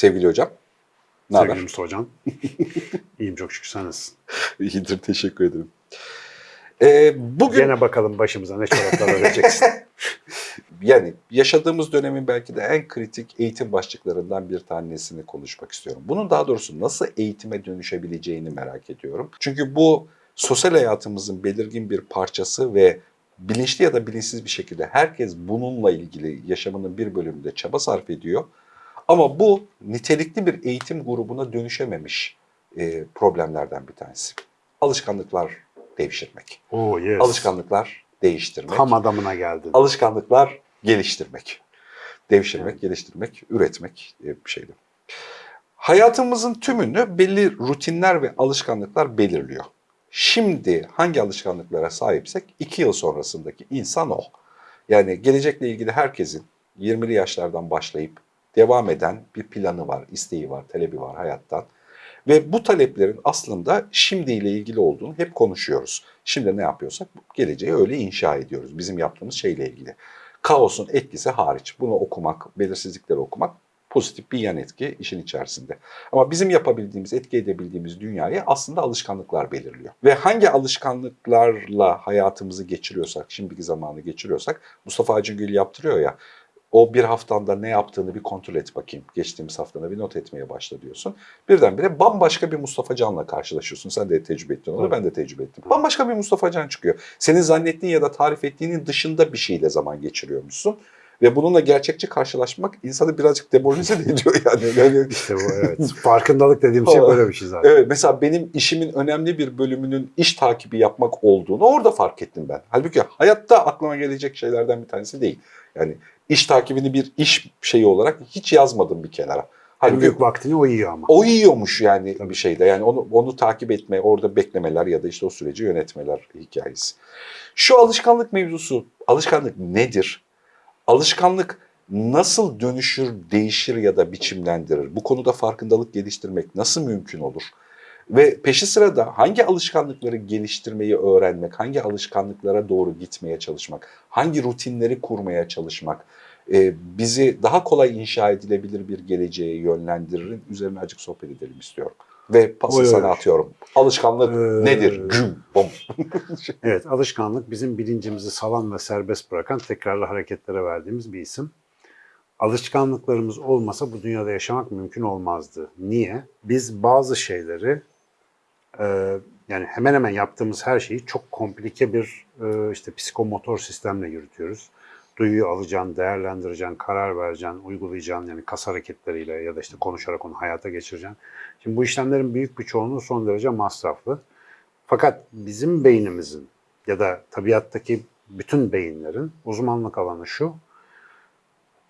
Sevgili hocam. Ne haber? Sevgili Mustafa Hocam. İyiyim çok şükür sen nasılsın? İyidir teşekkür ederim. Ee, bugün Gene bakalım başımıza ne çoraplar öreceksin. yani yaşadığımız dönemin belki de en kritik eğitim başlıklarından bir tanesini konuşmak istiyorum. Bunun daha doğrusu nasıl eğitime dönüşebileceğini merak ediyorum. Çünkü bu sosyal hayatımızın belirgin bir parçası ve bilinçli ya da bilinçsiz bir şekilde herkes bununla ilgili yaşamının bir bölümünde çaba sarf ediyor. Ama bu nitelikli bir eğitim grubuna dönüşememiş e, problemlerden bir tanesi. Alışkanlıklar devşirmek. Oo yes. Alışkanlıklar değiştirmek. Tam adamına geldin. Alışkanlıklar geliştirmek. Devşirmek, geliştirmek, üretmek diye bir şeydi. Hayatımızın tümünü belli rutinler ve alışkanlıklar belirliyor. Şimdi hangi alışkanlıklara sahipsek iki yıl sonrasındaki insan o. Yani gelecekle ilgili herkesin 20'li yaşlardan başlayıp devam eden bir planı var, isteği var, talebi var hayattan. Ve bu taleplerin aslında şimdiyle ilgili olduğunu hep konuşuyoruz. Şimdi ne yapıyorsak geleceği öyle inşa ediyoruz bizim yaptığımız şeyle ilgili. Kaosun etkisi hariç bunu okumak, belirsizlikleri okumak pozitif bir yan etki işin içerisinde. Ama bizim yapabildiğimiz, etki edebildiğimiz dünyayı aslında alışkanlıklar belirliyor. Ve hangi alışkanlıklarla hayatımızı geçiriyorsak, şimdiki zamanı geçiriyorsak Mustafa Acıngül yaptırıyor ya o bir haftanda ne yaptığını bir kontrol et bakayım. Geçtiğimiz haftada bir not etmeye başla diyorsun. Birdenbire bambaşka bir Mustafa Can'la karşılaşıyorsun. Sen de tecrübe ettin onu, Evet. ben de tecrübe ettim. Bambaşka bir Mustafa Can çıkıyor. Senin zannettiğin ya da tarif ettiğinin dışında bir şeyle zaman geçiriyormuşsun. Ve bununla gerçekçi karşılaşmak insanı birazcık demoralize de ediyor yani. yani İşte bu evet. Farkındalık dediğim şey böyle bir şey zaten. Evet mesela benim işimin önemli bir bölümünün iş takibi yapmak olduğunu orada fark ettim ben. Halbuki hayatta aklıma gelecek şeylerden bir tanesi değil. Yani iş takibini bir iş şeyi olarak hiç yazmadım bir kenara. En Halbuki büyük vaktini o yiyor ama. o yiyormuş yani Tabii. bir şeyde. Yani onu onu takip etme, orada beklemeler ya da işte o süreci yönetmeler hikayesi. Şu alışkanlık mevzusu, alışkanlık nedir? Alışkanlık nasıl dönüşür, değişir ya da biçimlendirir? Bu konuda farkındalık geliştirmek nasıl mümkün olur? Ve peşi sırada hangi alışkanlıkları geliştirmeyi öğrenmek, hangi alışkanlıklara doğru gitmeye çalışmak, hangi rutinleri kurmaya çalışmak bizi daha kolay inşa edilebilir bir geleceğe yönlendirir. Üzerine acık sohbet edelim istiyorum. Ve pası oy, sana atıyorum. Alışkanlık Ee, nedir? Güm, bom. Evet alışkanlık bizim bilincimizi salan ve serbest bırakan tekrarlı hareketlere verdiğimiz bir isim. Alışkanlıklarımız olmasa bu dünyada yaşamak mümkün olmazdı. Niye? Biz bazı şeyleri e, yani hemen hemen yaptığımız her şeyi çok komplike bir e, işte psikomotor sistemle yürütüyoruz. Duyuyu alacaksın, değerlendireceksin, karar vereceksin, uygulayacaksın yani kas hareketleriyle ya da işte konuşarak onu hayata geçireceksin. Şimdi bu işlemlerin büyük bir çoğunluğu son derece masraflı. Fakat bizim beynimizin ya da tabiattaki bütün beyinlerin uzmanlık alanı şu.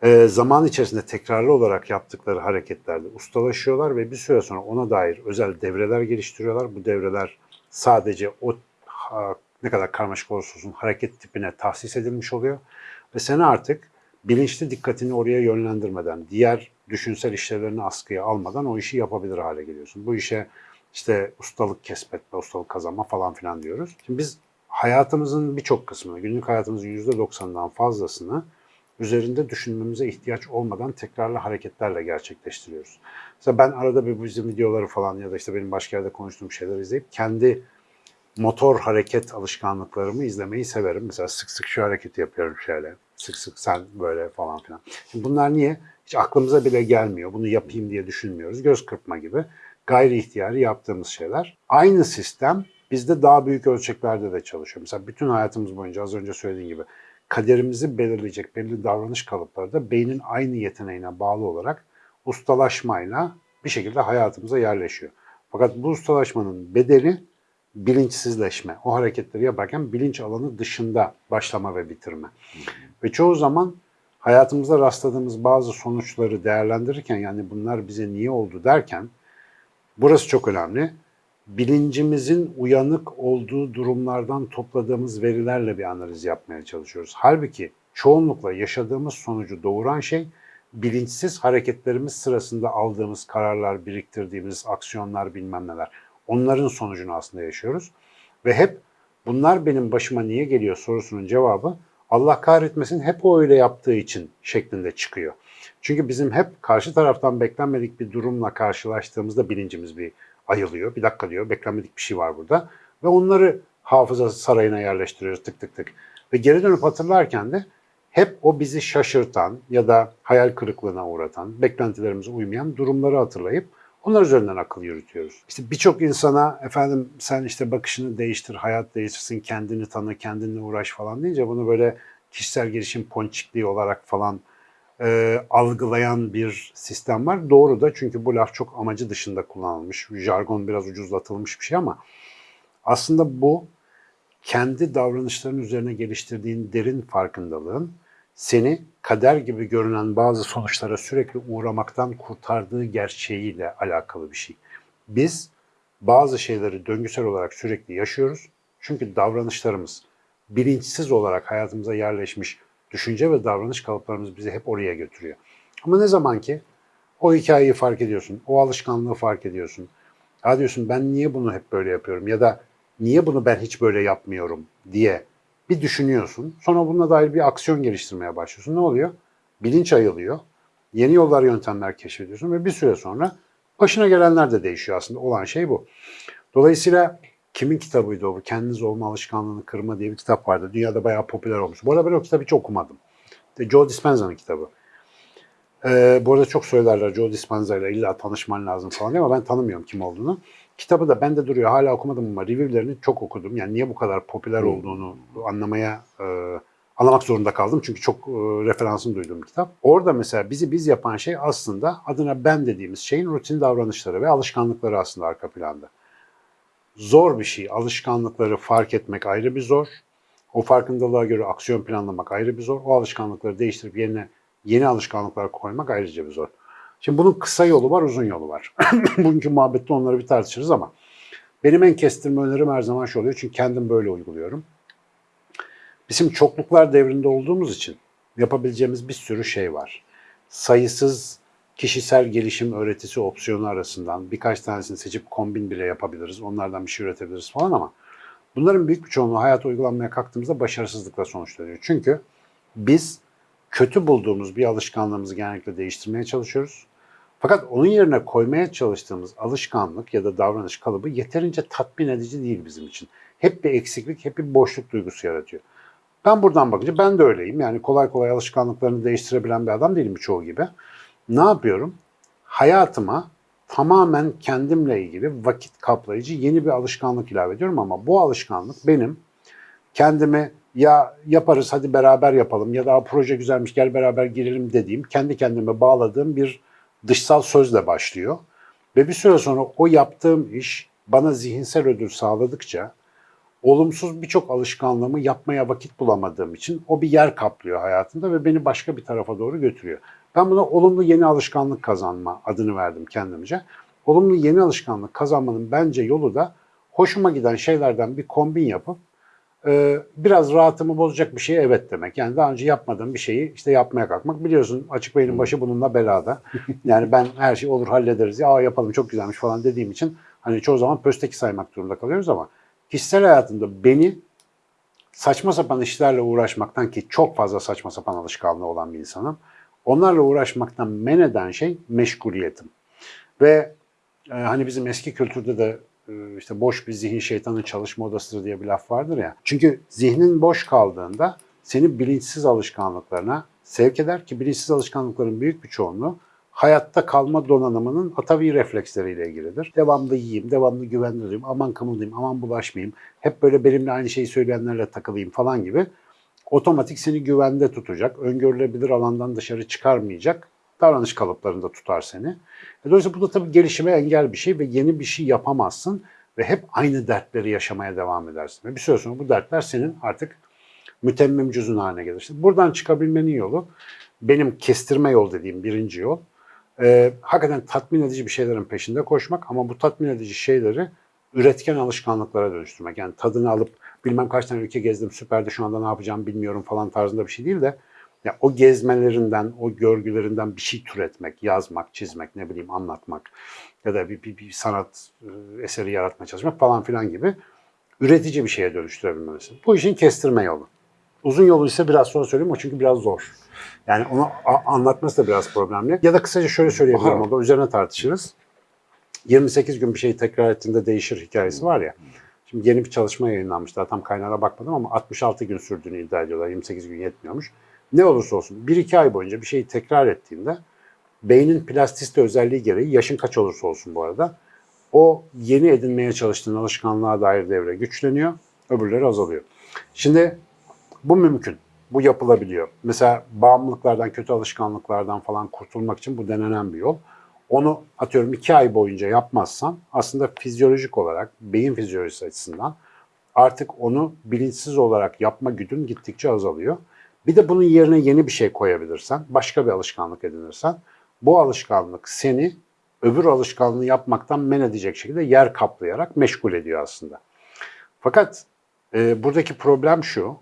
e, zaman içerisinde tekrarlı olarak yaptıkları hareketlerde ustalaşıyorlar ve bir süre sonra ona dair özel devreler geliştiriyorlar. Bu devreler sadece o ne kadar karmaşık olursa olsun hareket tipine tahsis edilmiş oluyor. Ve sen artık bilinçli dikkatini oraya yönlendirmeden, diğer düşünsel işlevlerini askıya almadan o işi yapabilir hale geliyorsun. Bu işe işte ustalık kesbetme, ustalık kazanma falan filan diyoruz. Şimdi biz hayatımızın birçok kısmını, günlük hayatımızın %90'dan fazlasını üzerinde düşünmemize ihtiyaç olmadan tekrarlı hareketlerle gerçekleştiriyoruz. Mesela ben arada bir bizim videoları falan ya da işte benim başka yerde konuştuğum şeyler izleyip kendi motor hareket alışkanlıklarımı izlemeyi severim. Mesela sık sık şu hareketi yapıyorum şöyle. Sık sık sen böyle falan filan. Şimdi bunlar niye? Hiç aklımıza bile gelmiyor. Bunu yapayım diye düşünmüyoruz. Göz kırpma gibi gayri ihtiyari yaptığımız şeyler. Aynı sistem bizde daha büyük ölçeklerde de çalışıyor. Mesela bütün hayatımız boyunca az önce söylediğim gibi kaderimizi belirleyecek belirli davranış kalıpları da beynin aynı yeteneğine bağlı olarak ustalaşmayla bir şekilde hayatımıza yerleşiyor. Fakat bu ustalaşmanın bedeli bilinçsizleşme. O hareketleri yaparken bilinç alanı dışında başlama ve bitirme. Ve çoğu zaman hayatımızda rastladığımız bazı sonuçları değerlendirirken yani bunlar bize niye oldu derken burası çok önemli. Bilincimizin uyanık olduğu durumlardan topladığımız verilerle bir analiz yapmaya çalışıyoruz. Halbuki çoğunlukla yaşadığımız sonucu doğuran şey bilinçsiz hareketlerimiz sırasında aldığımız kararlar, biriktirdiğimiz aksiyonlar bilmem neler. Onların sonucunu aslında yaşıyoruz. Ve hep bunlar benim başıma niye geliyor sorusunun cevabı Allah kahretmesin hep o öyle yaptığı için şeklinde çıkıyor. Çünkü bizim hep karşı taraftan beklenmedik bir durumla karşılaştığımızda bilincimiz bir ayılıyor. Bir dakika diyor beklenmedik bir şey var burada. Ve onları hafıza sarayına yerleştiriyoruz tık tık tık. Ve geri dönüp hatırlarken de hep o bizi şaşırtan ya da hayal kırıklığına uğratan, beklentilerimize uymayan durumları hatırlayıp onlar üzerinden akıl yürütüyoruz. İşte birçok insana efendim sen işte bakışını değiştir, hayat değiştirsin, kendini tanı, kendinle uğraş falan deyince bunu böyle kişisel gelişim ponçikliği olarak falan e, algılayan bir sistem var. Doğru da çünkü bu laf çok amacı dışında kullanılmış. Jargon biraz ucuzlatılmış bir şey ama aslında bu kendi davranışların üzerine geliştirdiğin derin farkındalığın seni kader gibi görünen bazı sonuçlara sürekli uğramaktan kurtardığı gerçeğiyle alakalı bir şey. Biz bazı şeyleri döngüsel olarak sürekli yaşıyoruz. Çünkü davranışlarımız bilinçsiz olarak hayatımıza yerleşmiş düşünce ve davranış kalıplarımız bizi hep oraya götürüyor. Ama ne zaman ki o hikayeyi fark ediyorsun, o alışkanlığı fark ediyorsun. Ya diyorsun ben niye bunu hep böyle yapıyorum ya da niye bunu ben hiç böyle yapmıyorum diye bir düşünüyorsun. Sonra bununla dair bir aksiyon geliştirmeye başlıyorsun. Ne oluyor? Bilinç ayılıyor. Yeni yollar, yöntemler keşfediyorsun ve bir süre sonra başına gelenler de değişiyor aslında. Olan şey bu. Dolayısıyla kimin kitabıydı o? Kendiniz Olma Alışkanlığını Kırma diye bir kitap vardı. Dünyada bayağı popüler olmuş. Bu arada ben o kitabı hiç okumadım. Joe Dispenza'nın kitabı. Ee, bu arada çok söylerler Joe Dispenza ile illa tanışman lazım falan diye ama ben tanımıyorum kim olduğunu. Kitabı da bende duruyor. Hala okumadım ama review'lerini çok okudum. Yani niye bu kadar popüler olduğunu anlamaya e, anlamak zorunda kaldım. Çünkü çok e, referansını duyduğum kitap. Orada mesela bizi biz yapan şey aslında adına ben dediğimiz şeyin rutin davranışları ve alışkanlıkları aslında arka planda. Zor bir şey. Alışkanlıkları fark etmek ayrı bir zor. O farkındalığa göre aksiyon planlamak ayrı bir zor. O alışkanlıkları değiştirip yerine yeni alışkanlıklar koymak ayrıca bir zor. Şimdi bunun kısa yolu var, uzun yolu var. Bugünkü muhabbette onları bir tartışırız ama benim en kestirme önerim her zaman şu oluyor. Çünkü kendim böyle uyguluyorum. Bizim çokluklar devrinde olduğumuz için yapabileceğimiz bir sürü şey var. Sayısız kişisel gelişim öğretisi opsiyonu arasından birkaç tanesini seçip kombin bile yapabiliriz. Onlardan bir şey üretebiliriz falan ama bunların büyük bir çoğunluğu hayata uygulanmaya kalktığımızda başarısızlıkla sonuçlanıyor. Çünkü biz kötü bulduğumuz bir alışkanlığımızı genellikle değiştirmeye çalışıyoruz. Fakat onun yerine koymaya çalıştığımız alışkanlık ya da davranış kalıbı yeterince tatmin edici değil bizim için. Hep bir eksiklik, hep bir boşluk duygusu yaratıyor. Ben buradan bakınca ben de öyleyim. Yani kolay kolay alışkanlıklarını değiştirebilen bir adam değilim çoğu gibi. Ne yapıyorum? Hayatıma tamamen kendimle ilgili vakit kaplayıcı yeni bir alışkanlık ilave ediyorum ama bu alışkanlık benim kendimi ya yaparız hadi beraber yapalım ya da proje güzelmiş gel beraber girelim dediğim kendi kendime bağladığım bir dışsal sözle başlıyor. Ve bir süre sonra o yaptığım iş bana zihinsel ödül sağladıkça olumsuz birçok alışkanlığımı yapmaya vakit bulamadığım için o bir yer kaplıyor hayatımda ve beni başka bir tarafa doğru götürüyor. Ben buna olumlu yeni alışkanlık kazanma adını verdim kendimce. Olumlu yeni alışkanlık kazanmanın bence yolu da hoşuma giden şeylerden bir kombin yapıp biraz rahatımı bozacak bir şeye evet demek. Yani daha önce yapmadığım bir şeyi işte yapmaya kalkmak. Biliyorsun açık beynin başı bununla belada. Yani ben her şey olur hallederiz ya Aa, yapalım çok güzelmiş falan dediğim için hani çoğu zaman pösteki saymak durumunda kalıyoruz ama kişisel hayatımda beni saçma sapan işlerle uğraşmaktan ki çok fazla saçma sapan alışkanlığı olan bir insanım. Onlarla uğraşmaktan men eden şey meşguliyetim. Ve e, hani bizim eski kültürde de işte boş bir zihin şeytanın çalışma odasıdır diye bir laf vardır ya. Çünkü zihnin boş kaldığında seni bilinçsiz alışkanlıklarına sevk eder ki bilinçsiz alışkanlıkların büyük bir çoğunluğu hayatta kalma donanımının atavi refleksleriyle ilgilidir. Devamlı yiyeyim, devamlı güvende durayım, aman kımıldayım, aman bulaşmayayım, hep böyle benimle aynı şeyi söyleyenlerle takılayım falan gibi otomatik seni güvende tutacak, öngörülebilir alandan dışarı çıkarmayacak davranış kalıplarında tutar seni. E, Dolayısıyla bu da tabii gelişime engel bir şey ve yeni bir şey yapamazsın ve hep aynı dertleri yaşamaya devam edersin. Ve bir süre sonra bu dertler senin artık mütemmim cüzün haline gelir. İşte buradan çıkabilmenin yolu benim kestirme yol dediğim birinci yol. E, hakikaten tatmin edici bir şeylerin peşinde koşmak ama bu tatmin edici şeyleri üretken alışkanlıklara dönüştürmek. Yani tadını alıp bilmem kaç tane ülke gezdim süperdi şu anda ne yapacağım bilmiyorum falan tarzında bir şey değil de ya o gezmelerinden, o görgülerinden bir şey türetmek, yazmak, çizmek, ne bileyim anlatmak ya da bir, bir, bir sanat e, eseri yaratmaya çalışmak falan filan gibi üretici bir şeye dönüştürebilmesi. Bu işin kestirme yolu. Uzun yolu ise biraz sonra söyleyeyim o çünkü biraz zor. Yani onu anlatması da biraz problemli. Ya da kısaca şöyle söyleyebilirim orada üzerine tartışırız. 28 gün bir şeyi tekrar ettiğinde değişir hikayesi var ya. Şimdi yeni bir çalışma yayınlanmış. Daha tam kaynağına bakmadım ama 66 gün sürdüğünü iddia ediyorlar. 28 gün yetmiyormuş. Ne olursa olsun 1-2 ay boyunca bir şeyi tekrar ettiğinde beynin plastisite özelliği gereği yaşın kaç olursa olsun bu arada o yeni edinmeye çalıştığın alışkanlığa dair devre güçleniyor. Öbürleri azalıyor. Şimdi bu mümkün. Bu yapılabiliyor. Mesela bağımlılıklardan, kötü alışkanlıklardan falan kurtulmak için bu denenen bir yol. Onu atıyorum iki ay boyunca yapmazsan aslında fizyolojik olarak, beyin fizyolojisi açısından artık onu bilinçsiz olarak yapma güdün gittikçe azalıyor. Bir de bunun yerine yeni bir şey koyabilirsen, başka bir alışkanlık edinirsen bu alışkanlık seni öbür alışkanlığı yapmaktan men edecek şekilde yer kaplayarak meşgul ediyor aslında. Fakat e, buradaki problem şu,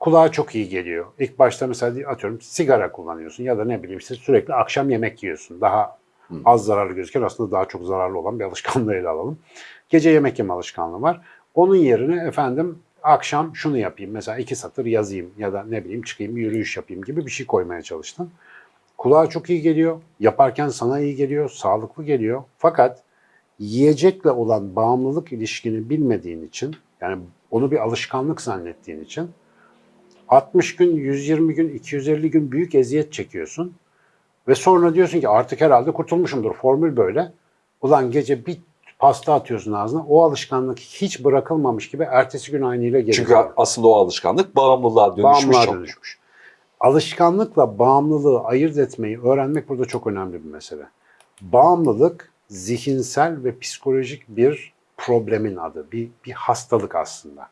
kulağa çok iyi geliyor. İlk başta mesela atıyorum sigara kullanıyorsun ya da ne bileyim işte sürekli akşam yemek yiyorsun. Daha az zararlı gözüken aslında daha çok zararlı olan bir alışkanlığı ele alalım. Gece yemek yeme alışkanlığı var. Onun yerine efendim akşam şunu yapayım mesela iki satır yazayım ya da ne bileyim çıkayım yürüyüş yapayım gibi bir şey koymaya çalıştın. Kulağa çok iyi geliyor. Yaparken sana iyi geliyor, sağlıklı geliyor. Fakat yiyecekle olan bağımlılık ilişkini bilmediğin için yani onu bir alışkanlık zannettiğin için 60 gün, 120 gün, 250 gün büyük eziyet çekiyorsun. Ve sonra diyorsun ki artık herhalde kurtulmuşumdur. Formül böyle. Ulan gece bir pasta atıyorsun ağzına. O alışkanlık hiç bırakılmamış gibi ertesi gün aynıyla geri Çünkü geliyor. aslında o alışkanlık bağımlılığa dönüşmüş. Bağımlılığa çok. dönüşmüş. Alışkanlıkla bağımlılığı ayırt etmeyi öğrenmek burada çok önemli bir mesele. Bağımlılık zihinsel ve psikolojik bir problemin adı, bir, bir hastalık aslında.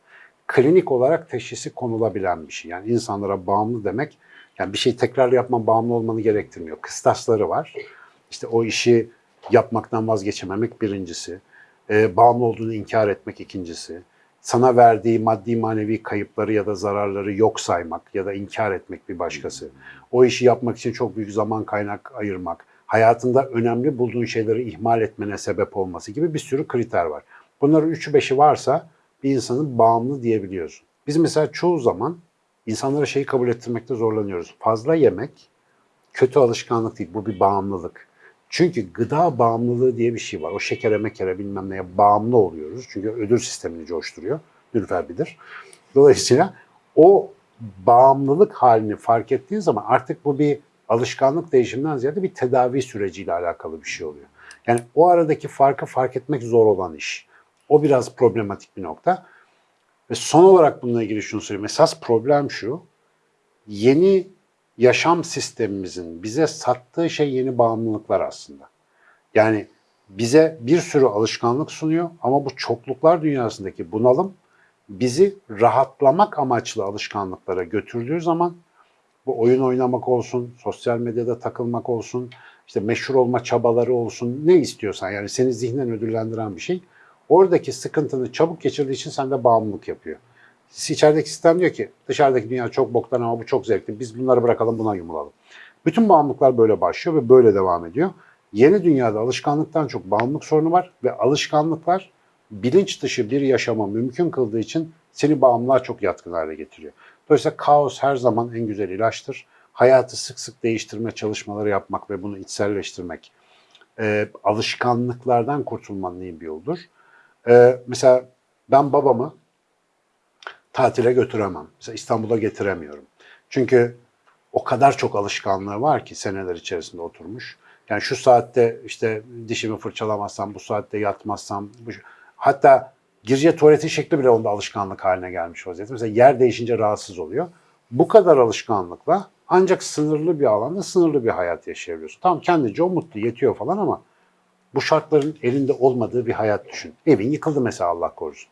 Klinik olarak teşhisi konulabilen bir şey. Yani insanlara bağımlı demek, yani bir şey tekrar yapma bağımlı olmanı gerektirmiyor. Kıstasları var. İşte o işi yapmaktan vazgeçememek birincisi. Ee, bağımlı olduğunu inkar etmek ikincisi. Sana verdiği maddi manevi kayıpları ya da zararları yok saymak ya da inkar etmek bir başkası. O işi yapmak için çok büyük zaman kaynak ayırmak. Hayatında önemli bulduğun şeyleri ihmal etmene sebep olması gibi bir sürü kriter var. Bunların üçü beşi varsa bir insanın bağımlı diyebiliyorsun. Biz mesela çoğu zaman insanlara şeyi kabul ettirmekte zorlanıyoruz. Fazla yemek kötü alışkanlık değil, bu bir bağımlılık. Çünkü gıda bağımlılığı diye bir şey var. O şekere mekere bilmem neye bağımlı oluyoruz. Çünkü ödül sistemini coşturuyor. Nülfer bilir. Dolayısıyla o bağımlılık halini fark ettiğin zaman artık bu bir alışkanlık değişiminden ziyade bir tedavi süreciyle alakalı bir şey oluyor. Yani o aradaki farkı fark etmek zor olan iş. O biraz problematik bir nokta. Ve son olarak bununla ilgili şunu söyleyeyim. Esas problem şu. Yeni yaşam sistemimizin bize sattığı şey yeni bağımlılıklar aslında. Yani bize bir sürü alışkanlık sunuyor ama bu çokluklar dünyasındaki bunalım bizi rahatlamak amaçlı alışkanlıklara götürdüğü zaman bu oyun oynamak olsun, sosyal medyada takılmak olsun, işte meşhur olma çabaları olsun, ne istiyorsan yani seni zihnen ödüllendiren bir şey. Oradaki sıkıntını çabuk geçirdiği için sende bağımlılık yapıyor. İçerideki sistem diyor ki dışarıdaki dünya çok boktan ama bu çok zevkli. Biz bunları bırakalım buna yumulalım. Bütün bağımlılıklar böyle başlıyor ve böyle devam ediyor. Yeni dünyada alışkanlıktan çok bağımlılık sorunu var ve alışkanlıklar bilinç dışı bir yaşama mümkün kıldığı için seni bağımlılığa çok yatkın hale getiriyor. Dolayısıyla kaos her zaman en güzel ilaçtır. Hayatı sık sık değiştirme çalışmaları yapmak ve bunu içselleştirmek e, alışkanlıklardan kurtulmanın iyi bir yoldur. E, mesela ben babamı tatile götüremem. Mesela İstanbul'a getiremiyorum. Çünkü o kadar çok alışkanlığı var ki seneler içerisinde oturmuş. Yani şu saatte işte dişimi fırçalamazsam, bu saatte yatmazsam, bu, hatta gireceği tuvaletin şekli bile onda alışkanlık haline gelmiş vaziyette. Mesela yer değişince rahatsız oluyor. Bu kadar alışkanlıkla ancak sınırlı bir alanda sınırlı bir hayat yaşayabiliyorsun. Tamam kendince o mutlu, yetiyor falan ama bu şartların elinde olmadığı bir hayat düşün. Evin yıkıldı mesela Allah korusun.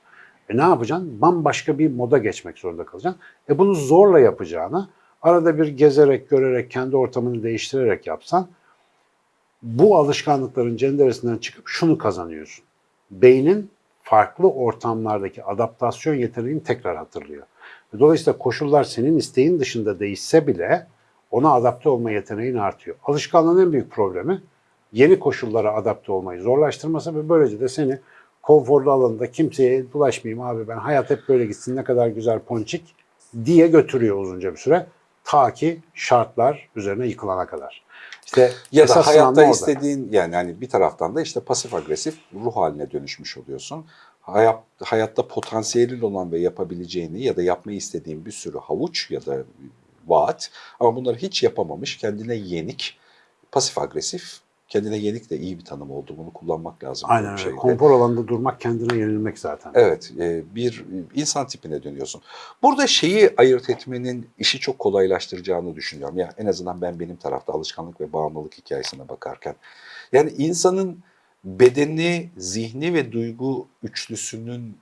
E ne yapacaksın? Bambaşka bir moda geçmek zorunda kalacaksın. E bunu zorla yapacağına arada bir gezerek, görerek, kendi ortamını değiştirerek yapsan bu alışkanlıkların cenderesinden çıkıp şunu kazanıyorsun. Beynin farklı ortamlardaki adaptasyon yeteneğini tekrar hatırlıyor. Dolayısıyla koşullar senin isteğin dışında değişse bile ona adapte olma yeteneğin artıyor. Alışkanlığın en büyük problemi yeni koşullara adapte olmayı zorlaştırması ve böylece de seni konforlu alanında kimseye bulaşmayayım abi ben hayat hep böyle gitsin ne kadar güzel ponçik diye götürüyor uzunca bir süre. Ta ki şartlar üzerine yıkılana kadar. İşte Ya da hayatta istediğin yani hani bir taraftan da işte pasif agresif ruh haline dönüşmüş oluyorsun. Hayat, hayatta potansiyelin olan ve yapabileceğini ya da yapmayı istediğin bir sürü havuç ya da vaat ama bunları hiç yapamamış, kendine yenik, pasif agresif, kendine yenik de iyi bir tanım oldu. Bunu kullanmak lazım. Aynen öyle. Konfor alanında durmak kendine yenilmek zaten. Evet, e, bir insan tipine dönüyorsun. Burada şeyi ayırt etmenin işi çok kolaylaştıracağını düşünüyorum. Ya en azından ben benim tarafta alışkanlık ve bağımlılık hikayesine bakarken. Yani insanın bedeni, zihni ve duygu üçlüsünün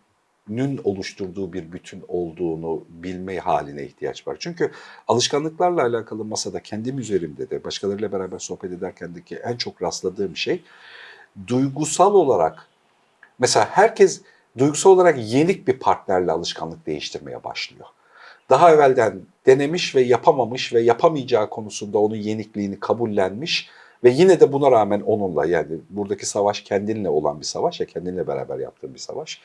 nün oluşturduğu bir bütün olduğunu bilme haline ihtiyaç var. Çünkü alışkanlıklarla alakalı masada kendim üzerimde de başkalarıyla beraber sohbet ederkendeki en çok rastladığım şey duygusal olarak Mesela herkes duygusal olarak yenik bir partnerle alışkanlık değiştirmeye başlıyor. Daha evvelden denemiş ve yapamamış ve yapamayacağı konusunda onun yenikliğini kabullenmiş ve yine de buna rağmen onunla yani buradaki savaş kendinle olan bir savaş ya kendinle beraber yaptığın bir savaş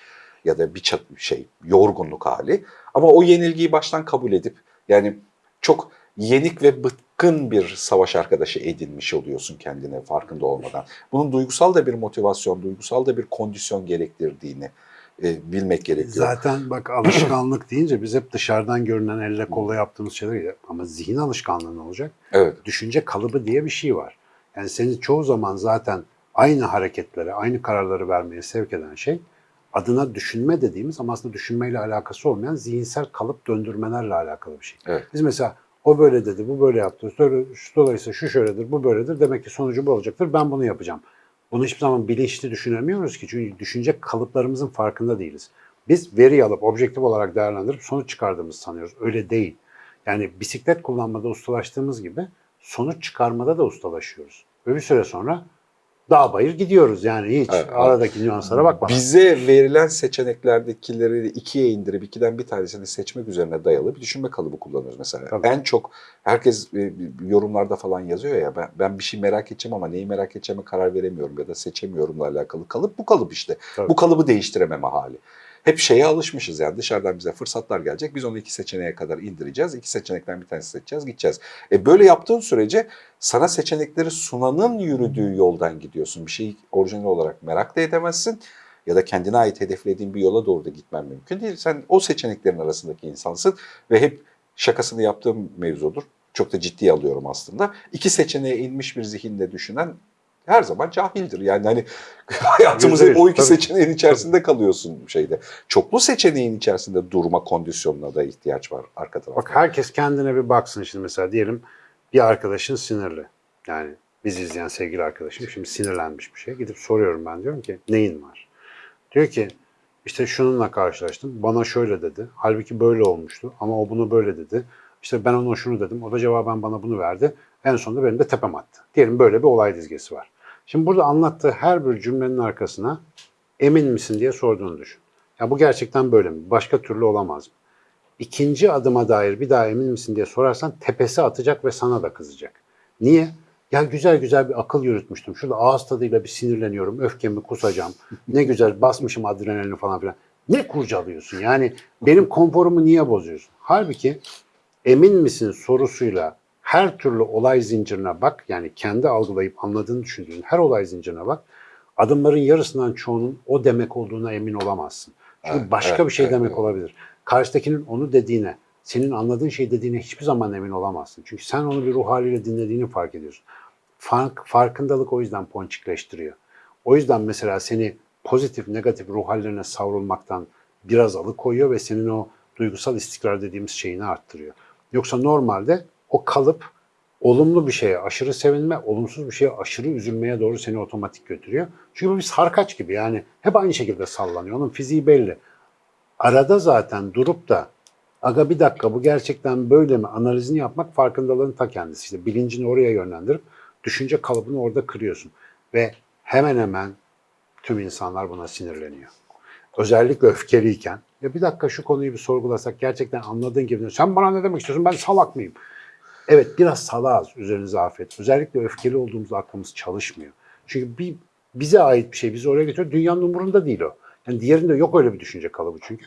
ya da bir şey yorgunluk hali ama o yenilgiyi baştan kabul edip yani çok yenik ve bıkkın bir savaş arkadaşı edinmiş oluyorsun kendine farkında olmadan. Bunun duygusal da bir motivasyon, duygusal da bir kondisyon gerektirdiğini e, bilmek gerekiyor. Zaten bak alışkanlık deyince biz hep dışarıdan görünen elle kolla yaptığımız şeyler. Ama zihin alışkanlığı ne olacak? Evet. Düşünce kalıbı diye bir şey var. Yani seni çoğu zaman zaten aynı hareketlere, aynı kararları vermeye sevk eden şey adına düşünme dediğimiz ama aslında düşünmeyle alakası olmayan zihinsel kalıp döndürmelerle alakalı bir şey. Evet. Biz mesela o böyle dedi, bu böyle yaptı. Dolayısıyla şu şöyledir, bu böyledir. Demek ki sonucu bu olacaktır. Ben bunu yapacağım. Bunu hiçbir zaman bilinçli düşünemiyoruz ki. Çünkü düşünce kalıplarımızın farkında değiliz. Biz veri alıp objektif olarak değerlendirip sonuç çıkardığımızı sanıyoruz. Öyle değil. Yani bisiklet kullanmada ustalaştığımız gibi sonuç çıkarmada da ustalaşıyoruz. Ve bir süre sonra dağ bayır gidiyoruz yani hiç Evet, evet. aradaki nüanslara bakmadan. Bize verilen seçeneklerdekileri ikiye indirip ikiden bir tanesini seçmek üzerine dayalı bir düşünme kalıbı kullanıyoruz mesela. Tabii. En çok herkes e, yorumlarda falan yazıyor ya ben, ben bir şey merak edeceğim ama neyi merak edeceğime karar veremiyorum ya da seçemiyorumla alakalı kalıp bu kalıp işte. Tabii. Bu kalıbı değiştirememe hali. Hep şeye alışmışız yani dışarıdan bize fırsatlar gelecek. Biz onu iki seçeneğe kadar indireceğiz. İki seçenekten bir tanesi seçeceğiz, gideceğiz. E böyle yaptığın sürece sana seçenekleri sunanın yürüdüğü yoldan gidiyorsun. Bir şeyi orijinal olarak merak da edemezsin. Ya da kendine ait hedeflediğin bir yola doğru da gitmen mümkün değil. Sen o seçeneklerin arasındaki insansın ve hep şakasını yaptığım mevzudur. Çok da ciddiye alıyorum aslında. İki seçeneğe inmiş bir zihinle düşünen her zaman cahildir. Yani hani hayatımızın o iki tabii. seçeneğin içerisinde kalıyorsun şeyde. Çoklu seçeneğin içerisinde durma kondisyonuna da ihtiyaç var arka tarafta. Bak herkes kendine bir baksın şimdi mesela diyelim bir arkadaşın sinirli. Yani biz izleyen sevgili arkadaşım şimdi sinirlenmiş bir şey. Gidip soruyorum ben diyorum ki neyin var? Diyor ki işte şununla karşılaştım. Bana şöyle dedi. Halbuki böyle olmuştu ama o bunu böyle dedi. İşte ben ona şunu dedim. O da cevaben bana bunu verdi. En sonunda benim de tepem attı. Diyelim böyle bir olay dizgesi var. Şimdi burada anlattığı her bir cümlenin arkasına emin misin diye sorduğunu düşün. Ya bu gerçekten böyle mi? Başka türlü olamaz mı? İkinci adıma dair bir daha emin misin diye sorarsan tepesi atacak ve sana da kızacak. Niye? Ya güzel güzel bir akıl yürütmüştüm. Şurada ağız tadıyla bir sinirleniyorum. Öfkemi kusacağım. Ne güzel basmışım adrenalini falan filan. Ne kurcalıyorsun? Yani benim konforumu niye bozuyorsun? Halbuki emin misin sorusuyla her türlü olay zincirine bak. Yani kendi algılayıp anladığını düşündüğün her olay zincirine bak. Adımların yarısından çoğunun o demek olduğuna emin olamazsın. Çünkü Evet, başka evet, bir şey evet, demek evet. olabilir. Karşıdakinin onu dediğine, senin anladığın şey dediğine hiçbir zaman emin olamazsın. Çünkü sen onu bir ruh haliyle dinlediğini fark ediyorsun. Fark, farkındalık o yüzden ponçikleştiriyor. O yüzden mesela seni pozitif, negatif ruh hallerine savrulmaktan biraz alıkoyuyor ve senin o duygusal istikrar dediğimiz şeyini arttırıyor. Yoksa normalde o kalıp olumlu bir şeye aşırı sevinme, olumsuz bir şeye aşırı üzülmeye doğru seni otomatik götürüyor. Çünkü bu bir sarkaç gibi yani hep aynı şekilde sallanıyor. Onun fiziği belli. Arada zaten durup da aga bir dakika bu gerçekten böyle mi analizini yapmak farkındalığın ta kendisi. İşte bilincini oraya yönlendirip düşünce kalıbını orada kırıyorsun. Ve hemen hemen tüm insanlar buna sinirleniyor. Özellikle öfkeliyken. Ya bir dakika şu konuyu bir sorgulasak gerçekten anladığın gibi. Sen bana ne demek istiyorsun? Ben salak mıyım? Evet biraz salağız üzerinize afiyet. Özellikle öfkeli olduğumuzda aklımız çalışmıyor. Çünkü bir bize ait bir şey bizi oraya getiriyor. Dünyanın umurunda değil o. Yani diğerinde yok öyle bir düşünce kalıbı çünkü.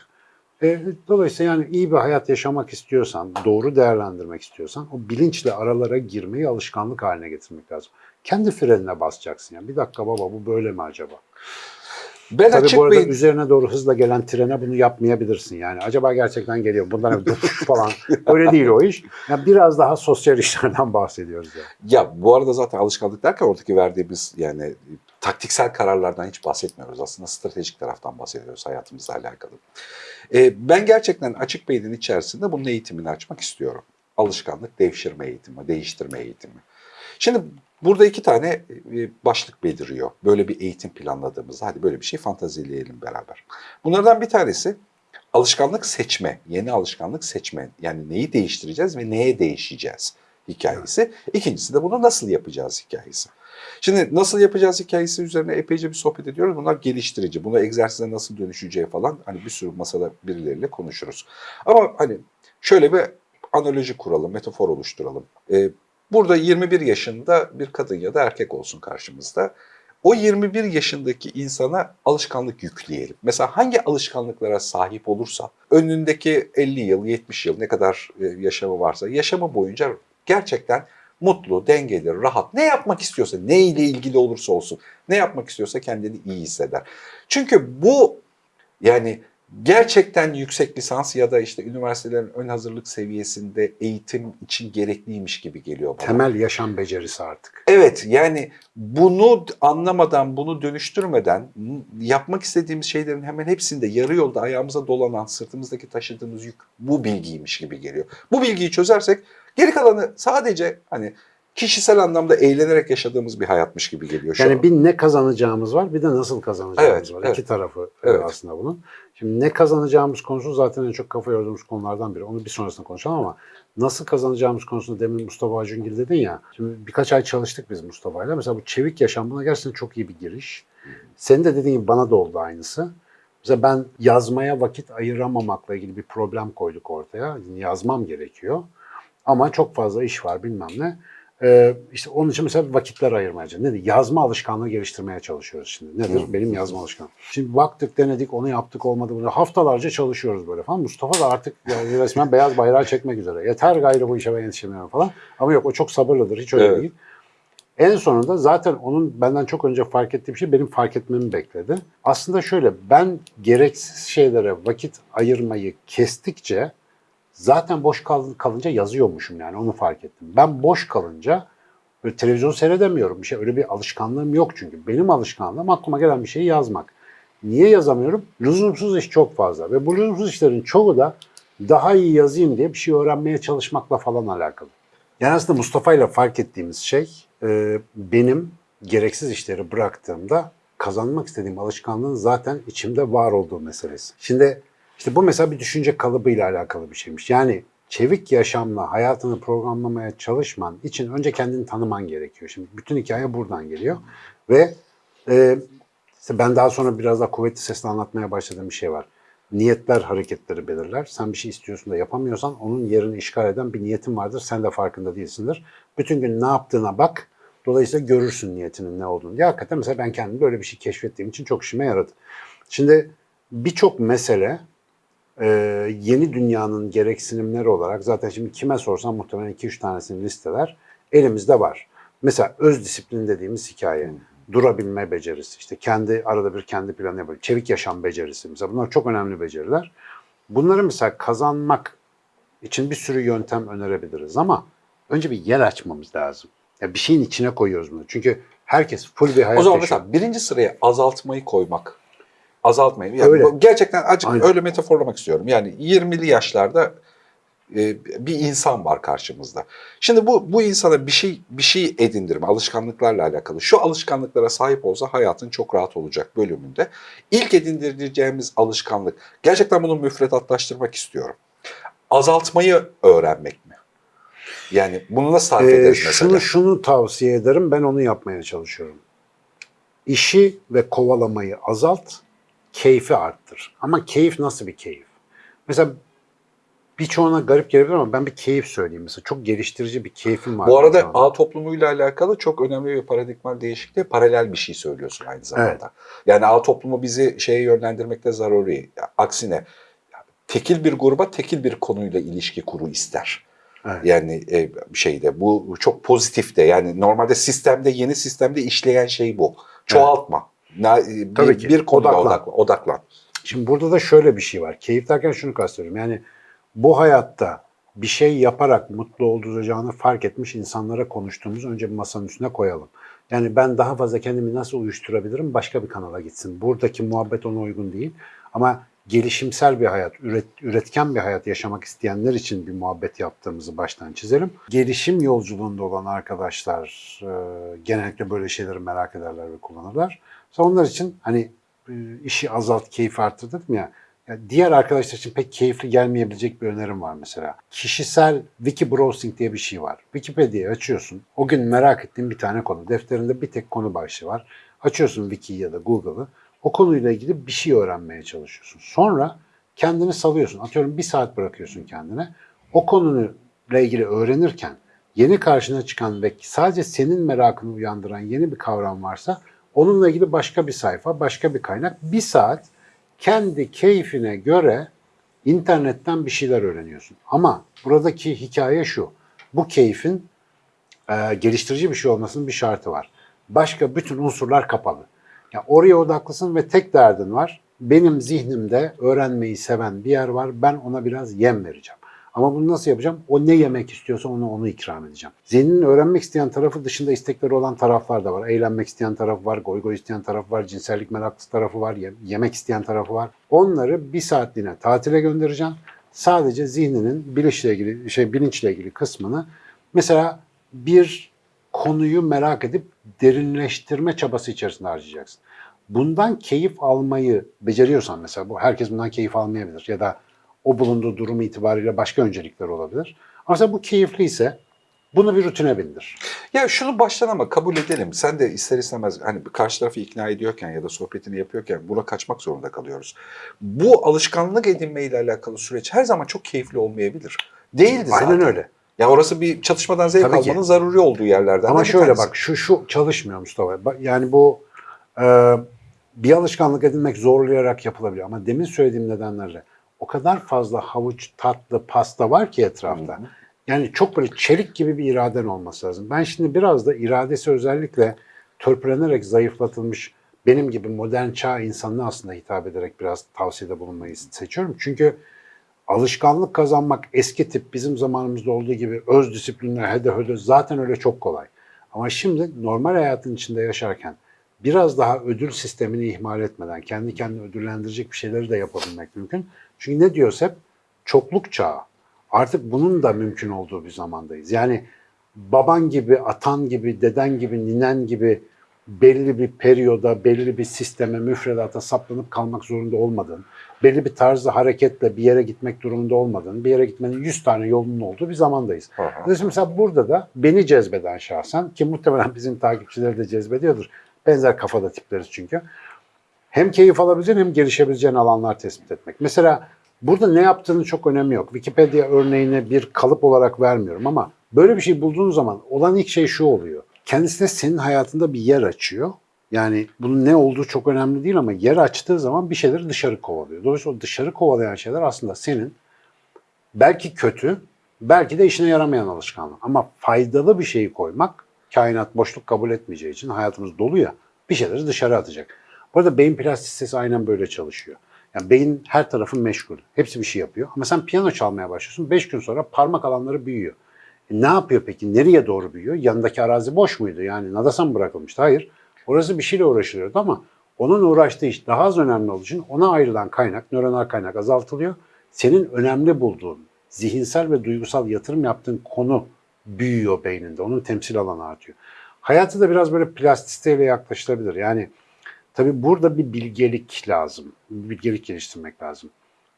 E, dolayısıyla yani iyi bir hayat yaşamak istiyorsan, doğru değerlendirmek istiyorsan o bilinçle aralara girmeyi alışkanlık haline getirmek lazım. Kendi frenine basacaksın. Yani bir dakika baba bu böyle mi acaba? Ben Tabii açık bu arada beyin- üzerine doğru hızla gelen trene bunu yapmayabilirsin. Yani acaba gerçekten geliyor bundan bir falan. Öyle değil o iş. Yani biraz daha sosyal işlerden bahsediyoruz. Yani. Ya bu arada zaten alışkanlık derken oradaki verdiğimiz yani taktiksel kararlardan hiç bahsetmiyoruz. Aslında stratejik taraftan bahsediyoruz hayatımızla alakalı. Ee, ben gerçekten açık beynin içerisinde bunun eğitimini açmak istiyorum. Alışkanlık devşirme eğitimi, değiştirme eğitimi. Şimdi burada iki tane e, başlık beliriyor. Böyle bir eğitim planladığımızda hadi böyle bir şey fantazileyelim beraber. Bunlardan bir tanesi alışkanlık seçme, yeni alışkanlık seçme. Yani neyi değiştireceğiz ve neye değişeceğiz hikayesi. İkincisi de bunu nasıl yapacağız hikayesi. Şimdi nasıl yapacağız hikayesi üzerine epeyce bir sohbet ediyoruz. Bunlar geliştirici. Bunu egzersize nasıl dönüşeceği falan hani bir sürü masada birileriyle konuşuruz. Ama hani şöyle bir analoji kuralım, metafor oluşturalım. Ee, burada 21 yaşında bir kadın ya da erkek olsun karşımızda. O 21 yaşındaki insana alışkanlık yükleyelim. Mesela hangi alışkanlıklara sahip olursa önündeki 50 yıl, 70 yıl ne kadar e, yaşamı varsa yaşamı boyunca gerçekten mutlu, dengeli, rahat ne yapmak istiyorsa, ne ile ilgili olursa olsun ne yapmak istiyorsa kendini iyi hisseder. Çünkü bu yani gerçekten yüksek lisans ya da işte üniversitelerin ön hazırlık seviyesinde eğitim için gerekliymiş gibi geliyor bana. Temel yaşam becerisi artık. Evet yani bunu anlamadan, bunu dönüştürmeden yapmak istediğimiz şeylerin hemen hepsinde yarı yolda ayağımıza dolanan, sırtımızdaki taşıdığımız yük bu bilgiymiş gibi geliyor. Bu bilgiyi çözersek geri kalanı sadece hani kişisel anlamda eğlenerek yaşadığımız bir hayatmış gibi geliyor şu Yani an. bir ne kazanacağımız var bir de nasıl kazanacağımız Evet, var. evet. İki tarafı Evet. aslında bunun. Şimdi ne kazanacağımız konusu zaten en çok kafa yorduğumuz konulardan biri. Onu bir sonrasında konuşalım ama nasıl kazanacağımız konusunda demin Mustafa Acungil dedin ya. Şimdi birkaç ay çalıştık biz Mustafa'yla. Mesela bu çevik yaşam buna gerçekten çok iyi bir giriş. Senin de dediğin gibi bana da oldu aynısı. Mesela ben yazmaya vakit ayıramamakla ilgili bir problem koyduk ortaya. Yazmam gerekiyor. Ama çok fazla iş var bilmem ne. Ee, işte onun için mesela vakitler ayırmaya çalışıyoruz. Nedir? Yazma alışkanlığı geliştirmeye çalışıyoruz şimdi. Nedir? Hı. Benim yazma alışkanlığım. Şimdi baktık, denedik, onu yaptık, olmadı. Bunu haftalarca çalışıyoruz böyle falan. Mustafa da artık yani resmen beyaz bayrağı çekmek üzere. Yeter gayrı bu işe ben yetişemiyorum falan. Ama yok o çok sabırlıdır. Hiç öyle Evet. değil. En sonunda zaten onun benden çok önce fark ettiği bir şey benim fark etmemi bekledi. Aslında şöyle ben gereksiz şeylere vakit ayırmayı kestikçe zaten boş kal- kalınca yazıyormuşum yani onu fark ettim. Ben boş kalınca böyle televizyon seyredemiyorum. Bir şey öyle bir alışkanlığım yok çünkü. Benim alışkanlığım aklıma gelen bir şeyi yazmak. Niye yazamıyorum? Lüzumsuz iş çok fazla ve bu lüzumsuz işlerin çoğu da daha iyi yazayım diye bir şey öğrenmeye çalışmakla falan alakalı. Yani aslında Mustafa ile fark ettiğimiz şey e, benim gereksiz işleri bıraktığımda kazanmak istediğim alışkanlığın zaten içimde var olduğu meselesi. Şimdi işte bu mesela bir düşünce kalıbıyla alakalı bir şeymiş. Yani çevik yaşamla hayatını programlamaya çalışman için önce kendini tanıman gerekiyor. Şimdi bütün hikaye buradan geliyor. Ve e, işte ben daha sonra biraz daha kuvvetli sesle anlatmaya başladığım bir şey var. Niyetler hareketleri belirler. Sen bir şey istiyorsun da yapamıyorsan onun yerini işgal eden bir niyetin vardır. Sen de farkında değilsindir. Bütün gün ne yaptığına bak. Dolayısıyla görürsün niyetinin ne olduğunu. diye. Hakikaten mesela ben kendim böyle bir şey keşfettiğim için çok işime yaradı. Şimdi birçok mesele e, yeni dünyanın gereksinimleri olarak zaten şimdi kime sorsam muhtemelen 2-3 tanesini listeler elimizde var. Mesela öz disiplin dediğimiz hikaye. Durabilme becerisi, işte kendi arada bir kendi planı yapıyor. Çevik yaşam becerisi mesela bunlar çok önemli beceriler. Bunları mesela kazanmak için bir sürü yöntem önerebiliriz ama önce bir yer açmamız lazım. Ya bir şeyin içine koyuyoruz bunu. Çünkü herkes full bir hayat O zaman yaşıyor. mesela birinci sıraya azaltmayı koymak. Azaltmayı. Yani Öyle. gerçekten acık Aynen. öyle metaforlamak istiyorum. Yani 20'li yaşlarda e, bir insan var karşımızda. Şimdi bu bu insana bir şey bir şey edindirme, alışkanlıklarla alakalı. Şu alışkanlıklara sahip olsa hayatın çok rahat olacak bölümünde. İlk edindireceğimiz alışkanlık. Gerçekten bunu müfredatlaştırmak istiyorum. Azaltmayı öğrenmek mi? Yani bunu nasıl tarif Ee, ederiz mesela? şunu şunu tavsiye ederim. Ben onu yapmaya çalışıyorum. İşi ve kovalamayı azalt, keyfi arttır. Ama keyif nasıl bir keyif? Mesela birçoğuna garip gelebilir ama ben bir keyif söyleyeyim mesela. Çok geliştirici bir keyfim var. Bu arada anda. ağ toplumuyla alakalı çok önemli bir paradigmal değişikliği paralel bir şey söylüyorsun aynı zamanda. Yani ağ toplumu bizi şeye yönlendirmekte zaruri. Aksine tekil bir gruba tekil bir konuyla ilişki kuru ister. Evet. Yani e, şeyde bu çok pozitif de yani normalde sistemde yeni sistemde işleyen şey bu. Çoğaltma. Na- e, Tabii bir, ki. bir konuya Odaklan. odaklan. odaklan. Şimdi burada da şöyle bir şey var. Keyif derken şunu kastediyorum. Yani bu hayatta bir şey yaparak mutlu olacağını fark etmiş insanlara konuştuğumuz önce bir masanın üstüne koyalım. Yani ben daha fazla kendimi nasıl uyuşturabilirim başka bir kanala gitsin. Buradaki muhabbet ona uygun değil. Ama gelişimsel bir hayat, üret, üretken bir hayat yaşamak isteyenler için bir muhabbet yaptığımızı baştan çizelim. Gelişim yolculuğunda olan arkadaşlar e, genellikle böyle şeyleri merak ederler ve kullanırlar. Mesela onlar için hani e, işi azalt, keyif arttır dedim ya. ya. Diğer arkadaşlar için pek keyifli gelmeyebilecek bir önerim var mesela. Kişisel wiki browsing diye bir şey var. Wikipedia'yı açıyorsun. O gün merak ettiğin bir tane konu. Defterinde bir tek konu başlığı var. Açıyorsun Wiki'yi ya da Google'ı. O konuyla ilgili bir şey öğrenmeye çalışıyorsun. Sonra kendini salıyorsun. Atıyorum bir saat bırakıyorsun kendine. O konuyla ilgili öğrenirken yeni karşına çıkan ve sadece senin merakını uyandıran yeni bir kavram varsa onunla ilgili başka bir sayfa, başka bir kaynak. Bir saat kendi keyfine göre internetten bir şeyler öğreniyorsun. Ama buradaki hikaye şu. Bu keyfin e, geliştirici bir şey olmasının bir şartı var. Başka bütün unsurlar kapalı. Ya oraya odaklısın ve tek derdin var. Benim zihnimde öğrenmeyi seven bir yer var. Ben ona biraz yem vereceğim. Ama bunu nasıl yapacağım? O ne yemek istiyorsa onu onu ikram edeceğim. Zihninin öğrenmek isteyen tarafı dışında istekleri olan taraflar da var. Eğlenmek isteyen tarafı var, goy goy isteyen tarafı var, cinsellik meraklısı tarafı var, ye- yemek isteyen tarafı var. Onları bir saatliğine tatile göndereceğim. Sadece zihninin bilinçle ilgili şey bilinçle ilgili kısmını mesela bir konuyu merak edip derinleştirme çabası içerisinde harcayacaksın. Bundan keyif almayı beceriyorsan mesela bu herkes bundan keyif almayabilir ya da o bulunduğu durum itibariyle başka öncelikler olabilir. Ama bu keyifliyse bunu bir rutine bindir. Ya şunu baştan ama kabul edelim. Sen de ister istemez hani karşı tarafı ikna ediyorken ya da sohbetini yapıyorken buna kaçmak zorunda kalıyoruz. Bu alışkanlık edinmeyle alakalı süreç her zaman çok keyifli olmayabilir. Değildi zaten. Aynen öyle. Ya orası bir çatışmadan zevk Tabii ki. almanın zaruri olduğu yerlerden. Ama şöyle tanesi. bak şu şu çalışmıyor Mustafa. Yani bu e, bir alışkanlık edinmek zorlayarak yapılabilir. Ama demin söylediğim nedenlerle o kadar fazla havuç, tatlı, pasta var ki etrafta. Yani çok böyle çelik gibi bir iraden olması lazım. Ben şimdi biraz da iradesi özellikle törpülenerek zayıflatılmış benim gibi modern çağ insanına aslında hitap ederek biraz tavsiyede bulunmayı seçiyorum. Çünkü alışkanlık kazanmak eski tip bizim zamanımızda olduğu gibi öz disiplinle hede hede zaten öyle çok kolay. Ama şimdi normal hayatın içinde yaşarken biraz daha ödül sistemini ihmal etmeden kendi kendini ödüllendirecek bir şeyleri de yapabilmek mümkün. Çünkü ne diyoruz hep? Çokluk çağı. Artık bunun da mümkün olduğu bir zamandayız. Yani baban gibi, atan gibi, deden gibi, ninen gibi belli bir periyoda, belli bir sisteme, müfredata saplanıp kalmak zorunda olmadığın, belli bir tarzda hareketle bir yere gitmek durumunda olmadığın, bir yere gitmenin 100 tane yolunun olduğu bir zamandayız. Dolayısıyla mesela burada da beni cezbeden şahsen, ki muhtemelen bizim takipçileri de cezbediyordur, benzer kafada tipleriz çünkü. Hem keyif alabileceğin hem gelişebileceğin alanlar tespit etmek. Mesela burada ne yaptığının çok önemi yok. Wikipedia örneğini bir kalıp olarak vermiyorum ama böyle bir şey bulduğun zaman olan ilk şey şu oluyor. Kendisine senin hayatında bir yer açıyor. Yani bunun ne olduğu çok önemli değil ama yer açtığı zaman bir şeyleri dışarı kovalıyor. Dolayısıyla dışarı kovalayan şeyler aslında senin belki kötü, belki de işine yaramayan alışkanlık. Ama faydalı bir şeyi koymak, kainat boşluk kabul etmeyeceği için hayatımız dolu ya, bir şeyleri dışarı atacak. Bu arada beyin plastisitesi aynen böyle çalışıyor. Yani beyin her tarafın meşgul. Hepsi bir şey yapıyor. Ama sen piyano çalmaya başlıyorsun. Beş gün sonra parmak alanları büyüyor. E ne yapıyor peki? Nereye doğru büyüyor? Yanındaki arazi boş muydu? Yani nadasa mı bırakılmıştı? Hayır. Orası bir şeyle uğraşılıyordu ama onun uğraştığı iş daha az önemli olduğu için ona ayrılan kaynak, nöronal kaynak azaltılıyor. Senin önemli bulduğun, zihinsel ve duygusal yatırım yaptığın konu büyüyor beyninde. Onun temsil alanı artıyor. Hayatı da biraz böyle plastisiteyle yaklaşılabilir. Yani tabii burada bir bilgelik lazım. Bir bilgelik geliştirmek lazım.